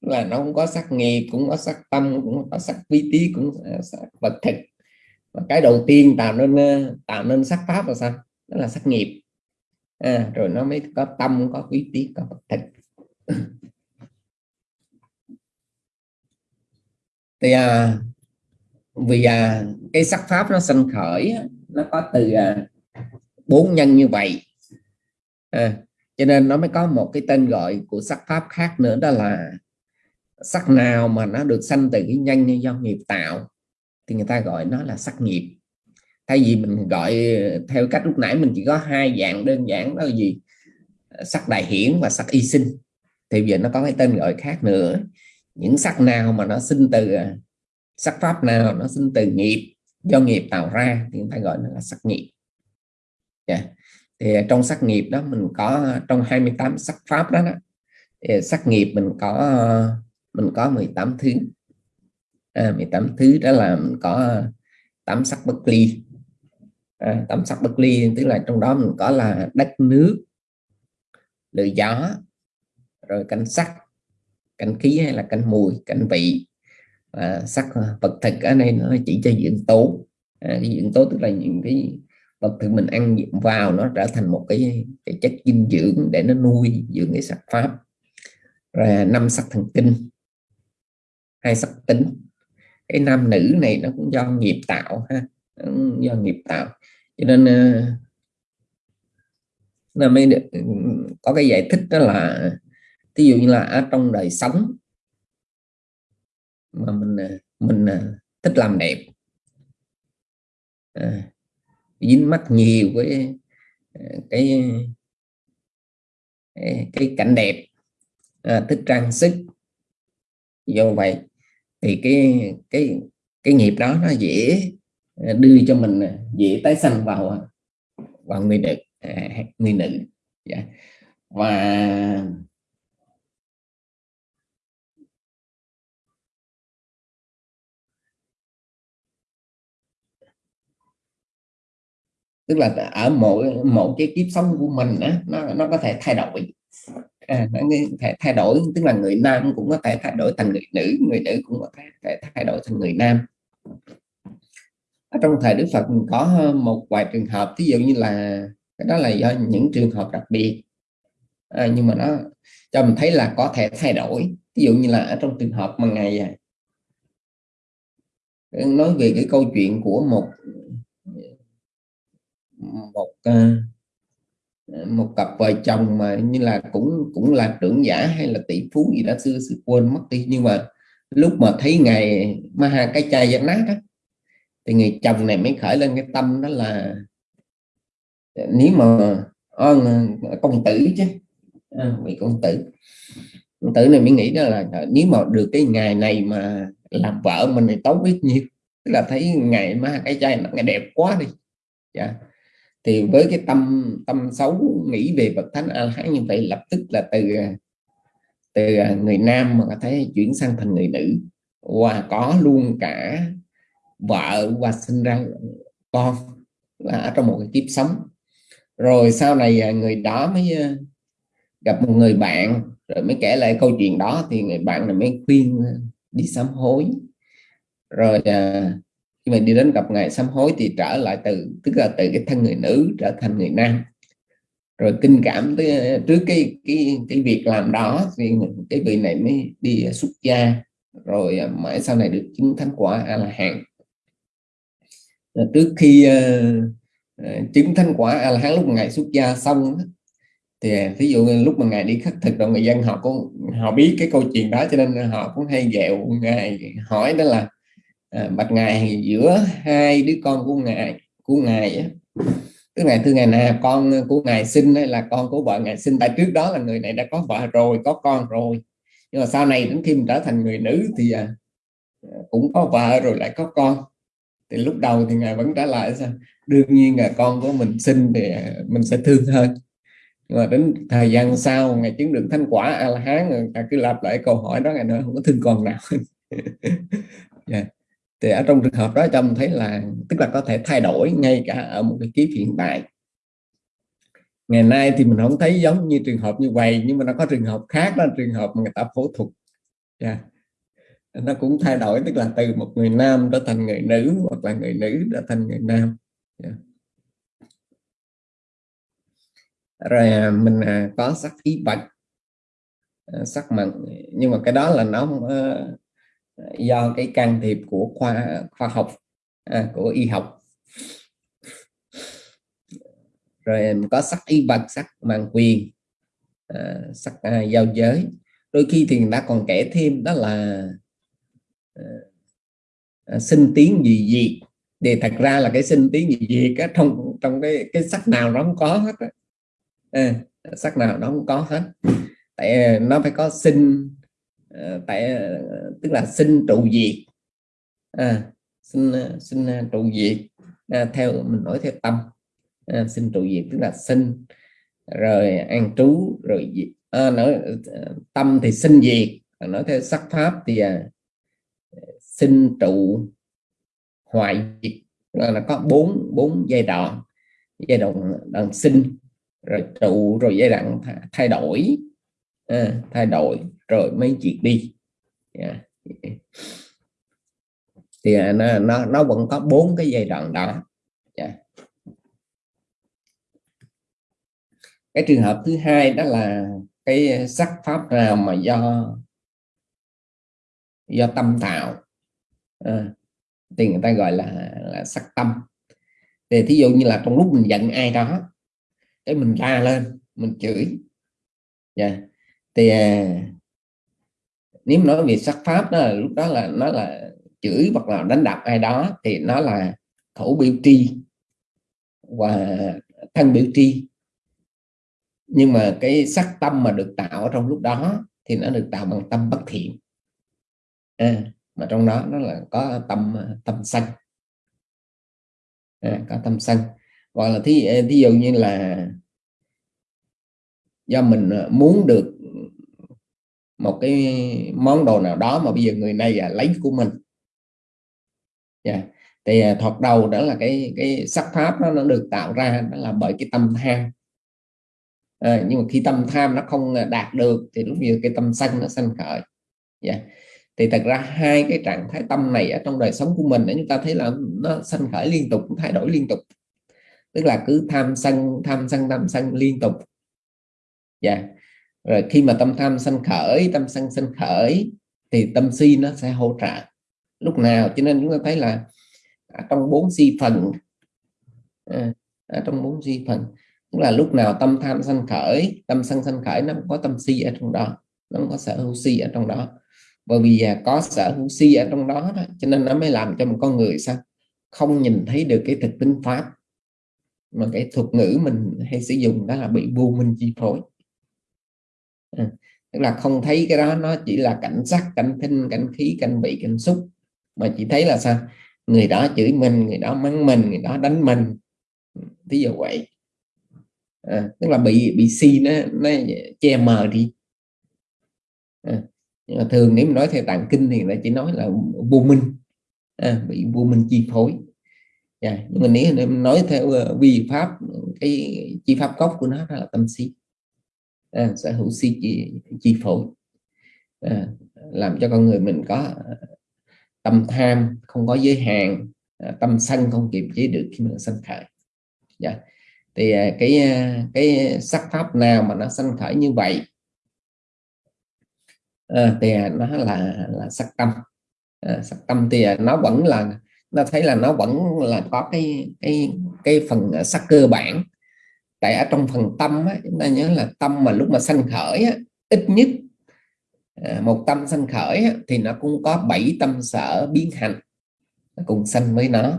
Là nó cũng có sắc nghiệp cũng có sắc tâm cũng có sắc vi tí cũng có sắc vật thực. Và cái đầu tiên tạo nên tạo nên sắc pháp là sao? Đó là sắc nghiệp. À, rồi nó mới có tâm có quý tí có vật thực. Thì à, vì à, cái sắc pháp nó sanh khởi nó có từ à, bốn nhân như vậy. À, cho nên nó mới có một cái tên gọi của sắc pháp khác nữa đó là sắc nào mà nó được sanh từ cái nhân do nghiệp tạo thì người ta gọi nó là sắc nghiệp. Thay vì mình gọi à, theo cách lúc nãy mình chỉ có hai dạng đơn giản đó là gì? Sắc đại hiển và sắc y sinh. Thì giờ nó có cái tên gọi khác nữa. Những sắc nào mà nó sinh từ à, sắc pháp nào nó sinh từ nghiệp do nghiệp tạo ra thì người ta gọi nó là sắc nghiệp. Yeah. thì trong sắc nghiệp đó mình có trong 28 sắc pháp đó, đó thì sắc nghiệp mình có mình có 18 thứ. À, 18 thứ đó là mình có tám sắc bất ly. À, tám sắc bất ly tức là trong đó mình có là đất nước lửa gió rồi cảnh sắc cảnh khí hay là cảnh mùi cảnh vị à, sắc ờ, vật thực ở đây nó chỉ cho diện tố. À, cái diện tố tức là những cái vật thực mình ăn vào nó trở thành một cái, cái chất dinh dưỡng để nó nuôi dưỡng cái sắc pháp. Rồi à, năm sắc thần kinh hai sắc tính. Cái nam nữ này nó cũng do nghiệp tạo ha do nghiệp tạo. Cho nên ờ, là mới được, ừ, có cái giải thích đó là ví dụ như là ở trong đời sống mà mình à, mình à, thích làm đẹp. À, dính mắt nhiều với à, cái cái cảnh đẹp. À, thích trang sức. Do vậy thì cái cái cái nghiệp đó nó dễ đưa cho mình dễ tái sanh vào vào người nữ à, người nữ. Yeah. Và tức là ở mỗi một cái kiếp sống của mình á nó nó có thể thay đổi. À, nó thể thay đổi tức là người nam cũng có thể thay đổi thành người nữ người nữ cũng có thể thay đổi thành người nam. Ở trong thời Đức Phật có một vài trường hợp ví dụ như là cái đó là do những trường hợp đặc biệt. À, nhưng mà nó cho mình thấy là có thể thay đổi. Ví dụ như là ở trong trường hợp mà ngày à, nói về cái câu chuyện của một một ờ, một cặp vợ chồng mà như là cũng cũng là trưởng giả hay là tỷ phú gì đó xưa xưa quên mất đi. Nhưng mà lúc mà thấy ngày ma cái chai giặt nát đó, thì người chồng này mới khởi lên cái tâm đó là nếu mà con công tử chứ à, vị công tử. Công tử này mới nghĩ đó là nếu mà được cái ngày này mà làm vợ mình thì tốt biết nhiêu. Tức là thấy ngày ma cái chai nó ngày đẹp quá đi. Yeah. Thì với cái tâm tâm xấu nghĩ về bậc thánh a hán như vậy, lập tức là từ từ à, người nam mà có thấy chuyển sang thành người nữ. Và có luôn cả vợ và sinh ra con là ở trong một cái kiếp sống. Rồi sau này à, người đó mới à, gặp một người bạn, rồi mới kể lại câu chuyện đó, thì người bạn này mới khuyên đi sám hối. Rồi khi mà đi đến gặp ngài sám hối thì trở lại từ tức là từ cái thân người nữ trở thành người nam. Rồi kinh cảm tới, trước cái cái cái việc làm đó thì cái vị này mới đi xuất gia. Rồi à, mãi sau này được chứng thánh quả a la hán trước khi uh, chứng thánh quả a la hán lúc ngài xuất gia xong thì à, ví dụ như lúc mà ngài đi khắc thực rồi người dân họ cũng họ biết cái câu chuyện đó cho nên họ cũng hay ghẹo ngài hỏi đó là à, bạch ngài giữa hai đứa con của ngài của ngài tức ngày thưa ngài nè con của ngài sinh hay là con của vợ ngài sinh. Tại trước đó là người này đã có vợ rồi có con rồi. Nhưng mà sau này đến khi mình trở thành người nữ thì à, cũng có vợ rồi lại có con. Thì lúc đầu thì ngài vẫn trả lại sao? Đương nhiên là con của mình sinh thì à, mình sẽ thương hơn. Nhưng mà đến thời gian sau ngài chứng được thánh quả a la hán người ta cứ lặp lại câu hỏi đó ngài nữa không có thương con nào. Yeah. Dạ. Thì ở trong trường hợp đó cho mình thấy là, tức là có thể thay đổi ngay cả ở một cái kiếp hiện tại ngày nay thì mình không thấy giống như trường hợp như vậy, nhưng mà nó có trường hợp khác, đó trường hợp mà người ta phẫu thuật yeah. nó cũng thay đổi, tức là từ một người nam trở thành người nữ, hoặc là người nữ trở thành người nam yeah. rồi à, mình à, có sắc ý bạch à, sắc mặn, nhưng mà cái đó là nó do cái can thiệp của khoa khoa học à, của y học. Rồi có sắc y vật sắc mang quyền à, sắc à, giao giới. Đôi khi thì người ta còn kể thêm đó là à, à sinh tiếng gì gì thì thật ra là cái sinh tiếng gì gì cái trong trong cái cái sắc nào nó không có hết à, sắc nào nó không có hết. Tại à, nó phải có sinh Ờ, tại ờ, tức là xin trụ diệt. À, xin ờ, xin trụ diệt à, theo mình nói theo tâm. À, xin trụ diệt tức là xin rồi an trú rồi à, nói tâm thì sinh diệt nói theo sắc pháp thì à, sinh trụ hoại diệt. Là, là có bốn bốn giai đoạn. Giai đoạn đoạn sinh rồi trụ rồi giai đoạn thay đổi. À, thay đổi rồi mới diệt đi yeah. thì à, nó, nó nó vẫn có bốn cái giai đoạn đó yeah. cái trường hợp thứ hai đó là cái sắc pháp nào mà do do tâm tạo à, thì người ta gọi là, là sắc tâm thì thí dụ như là trong lúc mình giận ai đó cái mình la lên mình chửi yeah. thì à, nếu nói về sắc pháp đó là lúc đó là nó là chửi hoặc là đánh đập ai đó thì nó là khẩu biểu tri và thân biểu tri. Nhưng mà cái sắc tâm mà được tạo trong lúc đó thì nó được tạo bằng tâm bất thiện. À, mà trong đó nó là có tâm tâm sân. À, có tâm sân. Hoặc là thí, à, thí dụ như là do mình à, muốn được một cái món đồ nào đó mà bây giờ người này à, lấy của mình yeah. Dạ. thì à, thoạt đầu đó là cái cái sắc pháp đó, nó được tạo ra đó là bởi cái tâm tham à, nhưng mà khi tâm tham nó không à, đạt được thì lúc giờ cái tâm sân nó sanh khởi yeah. Dạ. thì thật ra hai cái trạng thái tâm này ở trong đời sống của mình chúng ta thấy là nó sanh khởi liên tục thay đổi liên tục tức là cứ tham sân tham sân tham sân liên tục dạ yeah rồi khi mà tâm tham sanh khởi tâm sân sanh khởi thì tâm si nó sẽ hỗ trợ. Lúc nào cho nên chúng ta thấy là à, trong bốn si phần à, à, trong bốn si phần tức là lúc nào tâm tham sanh khởi tâm sân sanh khởi nó có tâm si ở trong đó nó có sở hữu si ở trong đó. Bởi vì à, có sở hữu si ở trong đó, đó cho nên nó mới làm cho một con người sao? Không nhìn thấy được cái thực tính pháp mà cái thuật ngữ mình hay sử dụng đó là bị vô minh chi phối. Ừ. Tức là không thấy cái đó nó chỉ là cảnh sắc cảnh thinh cảnh khí cảnh vị cảnh xúc. Mà chỉ thấy là sao? Người đó chửi mình người đó mắng mình người đó đánh mình. Ừ, Ví dụ vậy. À, tức là bị bị si nó nó che mờ đi. À, nhưng mà thường nếu mà nói theo tạng kinh thì nó chỉ nói là vô minh. À, bị vô minh chi phối. Yeah. nhưng mà nếu nói theo uh, vi pháp cái chi pháp gốc của nó là tâm si à, sở hữu si chi, chi phối. À, làm cho con người mình có ờ, tâm tham không có giới hạn à, tâm sân không kiềm chế được khi mình sân khởi. Dạ. thì à, cái cái sắc pháp nào mà nó sân khởi như vậy? À, thì nó là là sắc tâm. À, sắc tâm thì à, nó vẫn là nó thấy là nó vẫn là có cái cái cái phần sắc cơ bản tại ở trong phần tâm á, chúng ta nhớ là tâm mà lúc mà sanh khởi á, ít nhất à, một tâm sanh khởi á, thì nó cũng có bảy tâm sở biến hành. Nó cùng sanh với nó.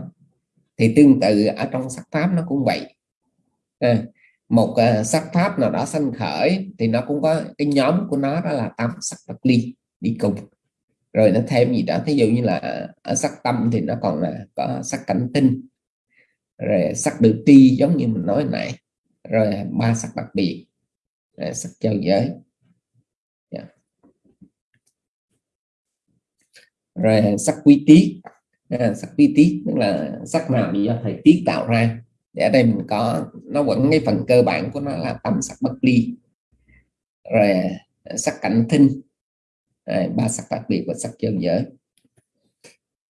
Thì tương tự ở trong sắc pháp nó cũng vậy. À, một uh, sắc pháp nào đó sanh khởi thì nó cũng có cái nhóm của nó đó là tâm sắc vật ly đi cùng. Rồi nó thêm gì đó thí dụ như là ở sắc tâm thì nó còn là có sắc cảnh tinh. Rồi sắc được ti giống như mình nói nãy rồi ba sắc đặc biệt rồi sắc giao giới. Yeah. Rồi sắc quy tiết à, sắc quy tiết tức là sắc nào do thời tiết tạo ra. Để ở đây mình có nó vẫn cái phần cơ bản của nó là tâm sắc bất ly. Rồi à, sắc cảnh thinh rồi, ba sắc đặc biệt và sắc giao giới.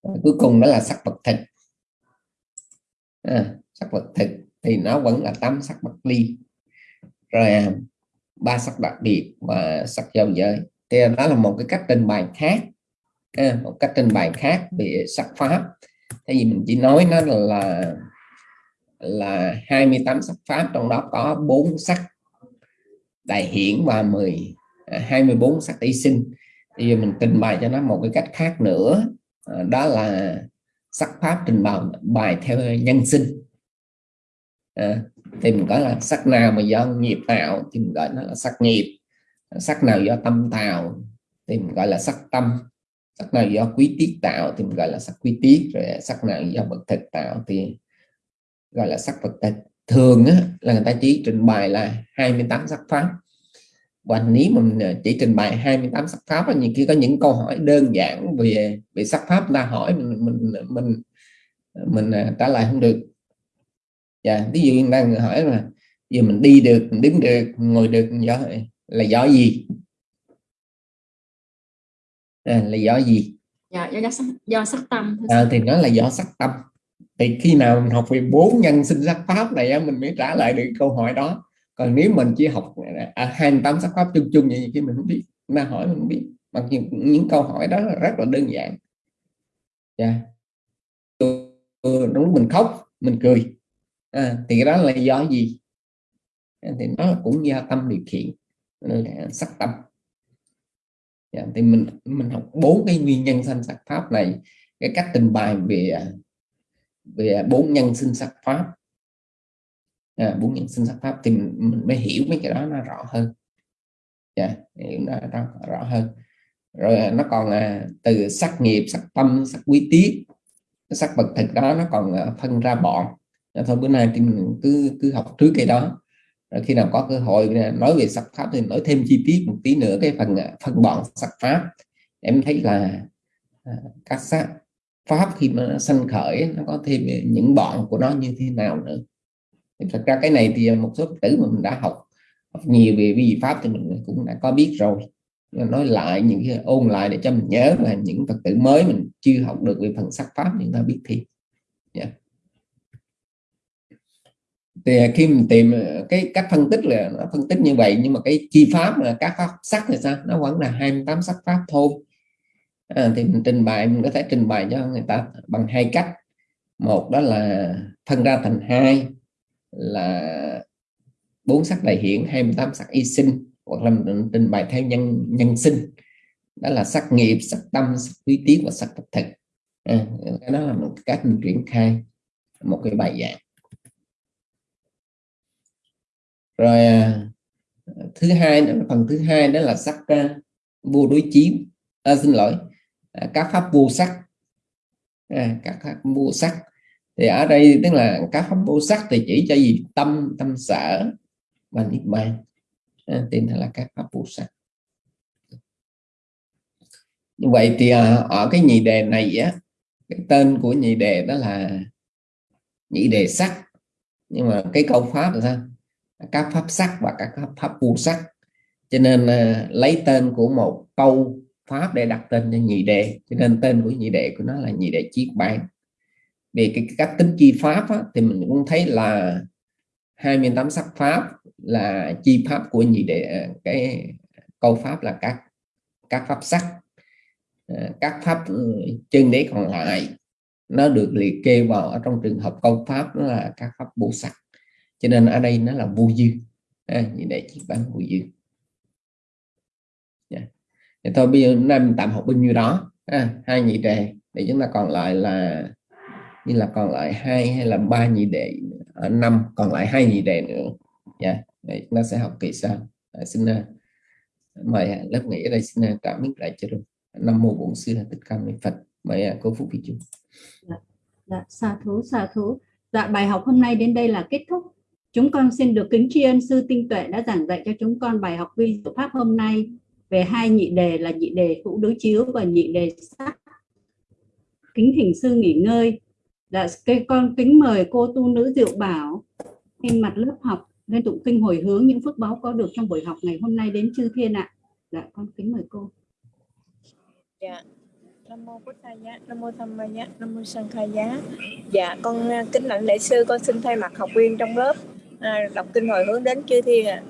Rồi, cuối cùng đó là sắc vật thực. À, sắc vật thực thì nó vẫn là tám sắc bất ly rồi ba sắc đặc biệt và sắc giao giới. Thì đó là một cái cách trình bày khác à, một cách trình bày khác về sắc pháp. Thay vì mình chỉ nói nó là là 28 sắc pháp trong đó có bốn sắc đại hiển và 10 24 à, sắc y sinh. Thì giờ mình trình bày cho nó một cái cách khác nữa à, đó là sắc pháp trình bày bài theo nhân sinh à, thì mình gọi là sắc nào mà do nghiệp tạo thì mình gọi nó là sắc nghiệp. Sắc nào do tâm tạo thì mình gọi là sắc tâm. Sắc nào do quý tiết tạo thì mình gọi là sắc quý tiết. Rồi sắc nào do vật thực tạo thì gọi là sắc vật thực. Thường á, là người ta chỉ trình bày là 28 sắc pháp. Và nếu mình ờ, chỉ trình bày 28 sắc pháp nhiều khi có những câu hỏi đơn giản về về sắc pháp ta hỏi mình mình mình mình mình trả lời không được dạ ví dụ đang hỏi là giờ mình đi được mình đứng được ngồi được do là do gì? À, là do gì? Dạ do, do, sắc, do sắc tâm. À, thì nó là do sắc tâm. Thì khi nào mình học về bốn nhân sinh sắc pháp này mình mới trả lời được câu hỏi đó. Còn nếu mình chỉ học à, 28 sắc pháp chung chung vậy thì mình không biết mà hỏi mình không biết. Mặc dù những câu hỏi đó rất là đơn giản. Dạ. Đúng mình khóc mình cười à, thì cái đó là do gì? Ờ, thì nó cũng do tâm điều khiển là sắc tâm. Dạ, thì mình mình học bốn cái nguyên nhân sanh sắc pháp này cái cách trình bày về về bốn nhân sinh sắc pháp. À, bốn nhân sinh sắc pháp thì mình, mình mới hiểu mấy cái đó nó rõ hơn. Dạ hiểu nó rõ, rõ hơn. Rồi à, nó còn à, từ sắc nghiệp sắc tâm sắc quý tiết sắc vật thực đó nó còn à, phân ra bọn. Dạ thôi bữa nay thì mình cứ cứ học trước cái đó. Rồi khi nào có cơ hội nói về sắc pháp thì nói thêm chi tiết một tí nữa cái phần à, phần phân bọn sắc pháp. Em thấy là à, các sắc pháp khi mà nó sanh khởi nó có thêm những bọn của nó như thế nào nữa. Thật ra cái này thì một số tử mà mình đã học, học nhiều về vi pháp thì mình cũng đã có biết rồi. Nói lại những cái ôn lại để cho mình nhớ là những phật tử mới mình chưa học được về phần sắc pháp chúng ta biết thì yeah. Dạ thì khi mình tìm ờ, cái cách phân tích là nó phân tích như vậy nhưng mà cái chi pháp là các pháp sắc thì sao? Nó vẫn là 28 sắc pháp thôi. À, thì mình trình bày mình có thể trình bày cho người ta bằng hai cách. Một đó là phân ra thành hai là bốn sắc đại hiển 28 sắc y sinh hoặc là mình trình bày theo nhân nhân sinh. Đó là sắc nghiệp sắc tâm sắc quý tiết và sắc thực. À, cái đó là một cách mình triển khai một cái bài giảng. Rồi à, thứ hai phần thứ hai đó là sắc à, vô đối chiếu à, xin lỗi à, các pháp vô sắc. À, các pháp vô sắc. Thì ở đây tức là các pháp vô sắc thì chỉ cho gì? Tâm tâm sở và niết bàn. À, tên là các pháp vô sắc. Như vậy thì à, ở cái nhị đề này á cái tên của nhị đề đó là nhị đề sắc. Nhưng mà cái câu pháp là sao? Các pháp sắc và các pháp vô sắc. Cho nên uh, lấy tên của một câu pháp để đặt tên cho nhị đề cho nên tên của nhị đề của nó là nhị đề chiết bản về cái cách tính chi pháp á, thì mình cũng thấy là 28 sắc pháp là chi pháp của nhị đệ ờ, cái câu pháp là các các pháp sắc. Ờ, các pháp ừ, chân đế còn lại nó được liệt kê vào ở trong trường hợp câu pháp đó là các pháp bổ sắc cho nên ở đây nó là vô dư. À, như này chỉ bán vô dư. Yeah. Thì thôi bây giờ hôm nay mình tạm học bao nhiêu đó. À, hai nhị đề. Để chúng ta còn lại là như là còn lại hai hay là ba nhị đề ở năm còn lại hai nhị đề nữa. Dạ. Yeah. Chúng ta sẽ học kỳ sau. À, xin uh, mời lớp nghỉ ở đây. Xin uh, trả lại cho được năm mô bổn sư thích ca mâu phật. Mời uh, cô phúc phi chung. Dạ, dạ, xa thú xa thú. Dạ bài học hôm nay đến đây là kết thúc chúng con xin được kính tri ân sư tinh tuệ đã giảng dạy cho chúng con bài học vi diệu pháp hôm nay về hai nhị đề là nhị đề hữu đối chiếu và nhị đề sắc kính thỉnh sư nghỉ ngơi Dạ, cái con kính mời cô tu nữ Diệu Bảo trên mặt lớp học lên tụng kinh hồi hướng những phước báo có được trong buổi học ngày hôm nay đến chư thiên ạ. Dạ, con kính mời cô. Dạ. Nam mô Bụt Thầy Giá, Nam mô Tham Ma Giá, Nam mô Sang Khai Giá. Dạ, con à, kính lãnh lễ sư, con xin thay mặt học viên trong lớp à, đọc kinh hồi hướng đến chư thiên ạ.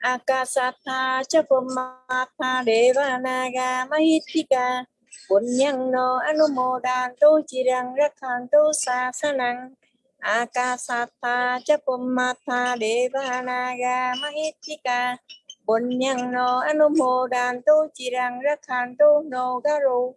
À. Akasatha Chapumata Devanaga Mahitika Punyang no anumodanto chirang rakhanto sasanang akasatha chapummatha devanaga mahitika Punyang no anumodanto chirang rakhanto no garu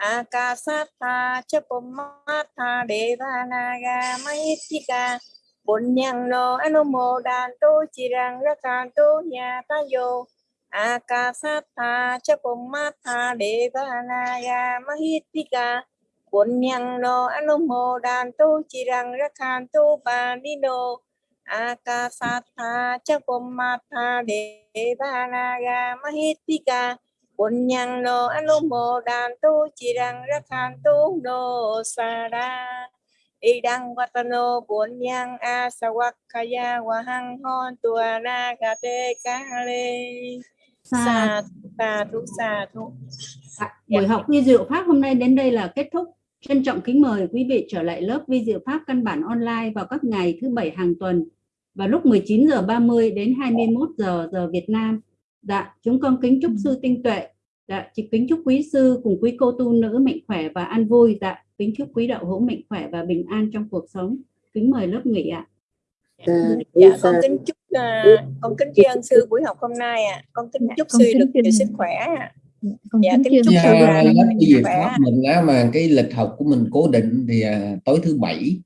akasatha chapummatha devanaga mahitika Punyang no anumodanto nhà ta nyatayo Akasatha na ya Mahitika Punyang no Anumodanto Chirang ni no. Akasatha na ya Mahitika Punyang no Anumodanto Chirang tu No Sada Idang Watano Punyang Asawakaya Wahang Hon Tuana Gate Kale Sa sa thú sa thú. À, buổi học vi diệu pháp hôm nay đến đây là kết thúc. Trân trọng kính mời quý vị trở lại lớp vi diệu pháp căn bản online vào các ngày thứ bảy hàng tuần vào lúc 19 giờ 30 đến 21 giờ giờ Việt Nam. Dạ, chúng con kính chúc sư tinh tuệ. Dạ, chỉ kính chúc quý sư cùng quý cô tu nữ mạnh khỏe và an vui. Dạ, kính chúc quý đạo hữu mạnh khỏe và bình an trong cuộc sống. Kính mời lớp nghỉ ạ. Dạ, dạ con kính chúc uh, con kính tri ân sư buổi học hôm nay ạ. À. Con kính chúc sư được nhiều sức khỏe ạ. À. Dạ, kính chúc sư là cái gì pháp mình á mà cái lịch học của mình cố định thì uh, tối thứ bảy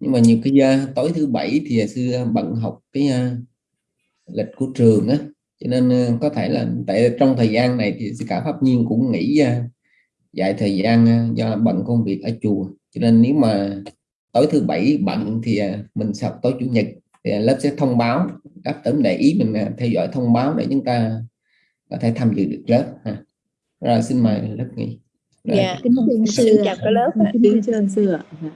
nhưng mà nhiều khi uh, tối thứ bảy thì sư bận học cái uh, lịch của trường á cho nên ờ, có thể là tại trong thời gian này thì cả pháp nhiên cũng nghỉ ờ, dạy thời gian ờ, do bận công việc ở chùa cho nên nếu mà tối thứ bảy bận thì mình sẽ học tối chủ nhật thì lớp sẽ thông báo các tấm để ý mình theo dõi thông báo để chúng ta có thể tham dự được lớp ha. rồi xin mời lớp nghỉ Rồi. Dạ. kính thưa sư chào cả lớp kính thưa sư ạ Dạ.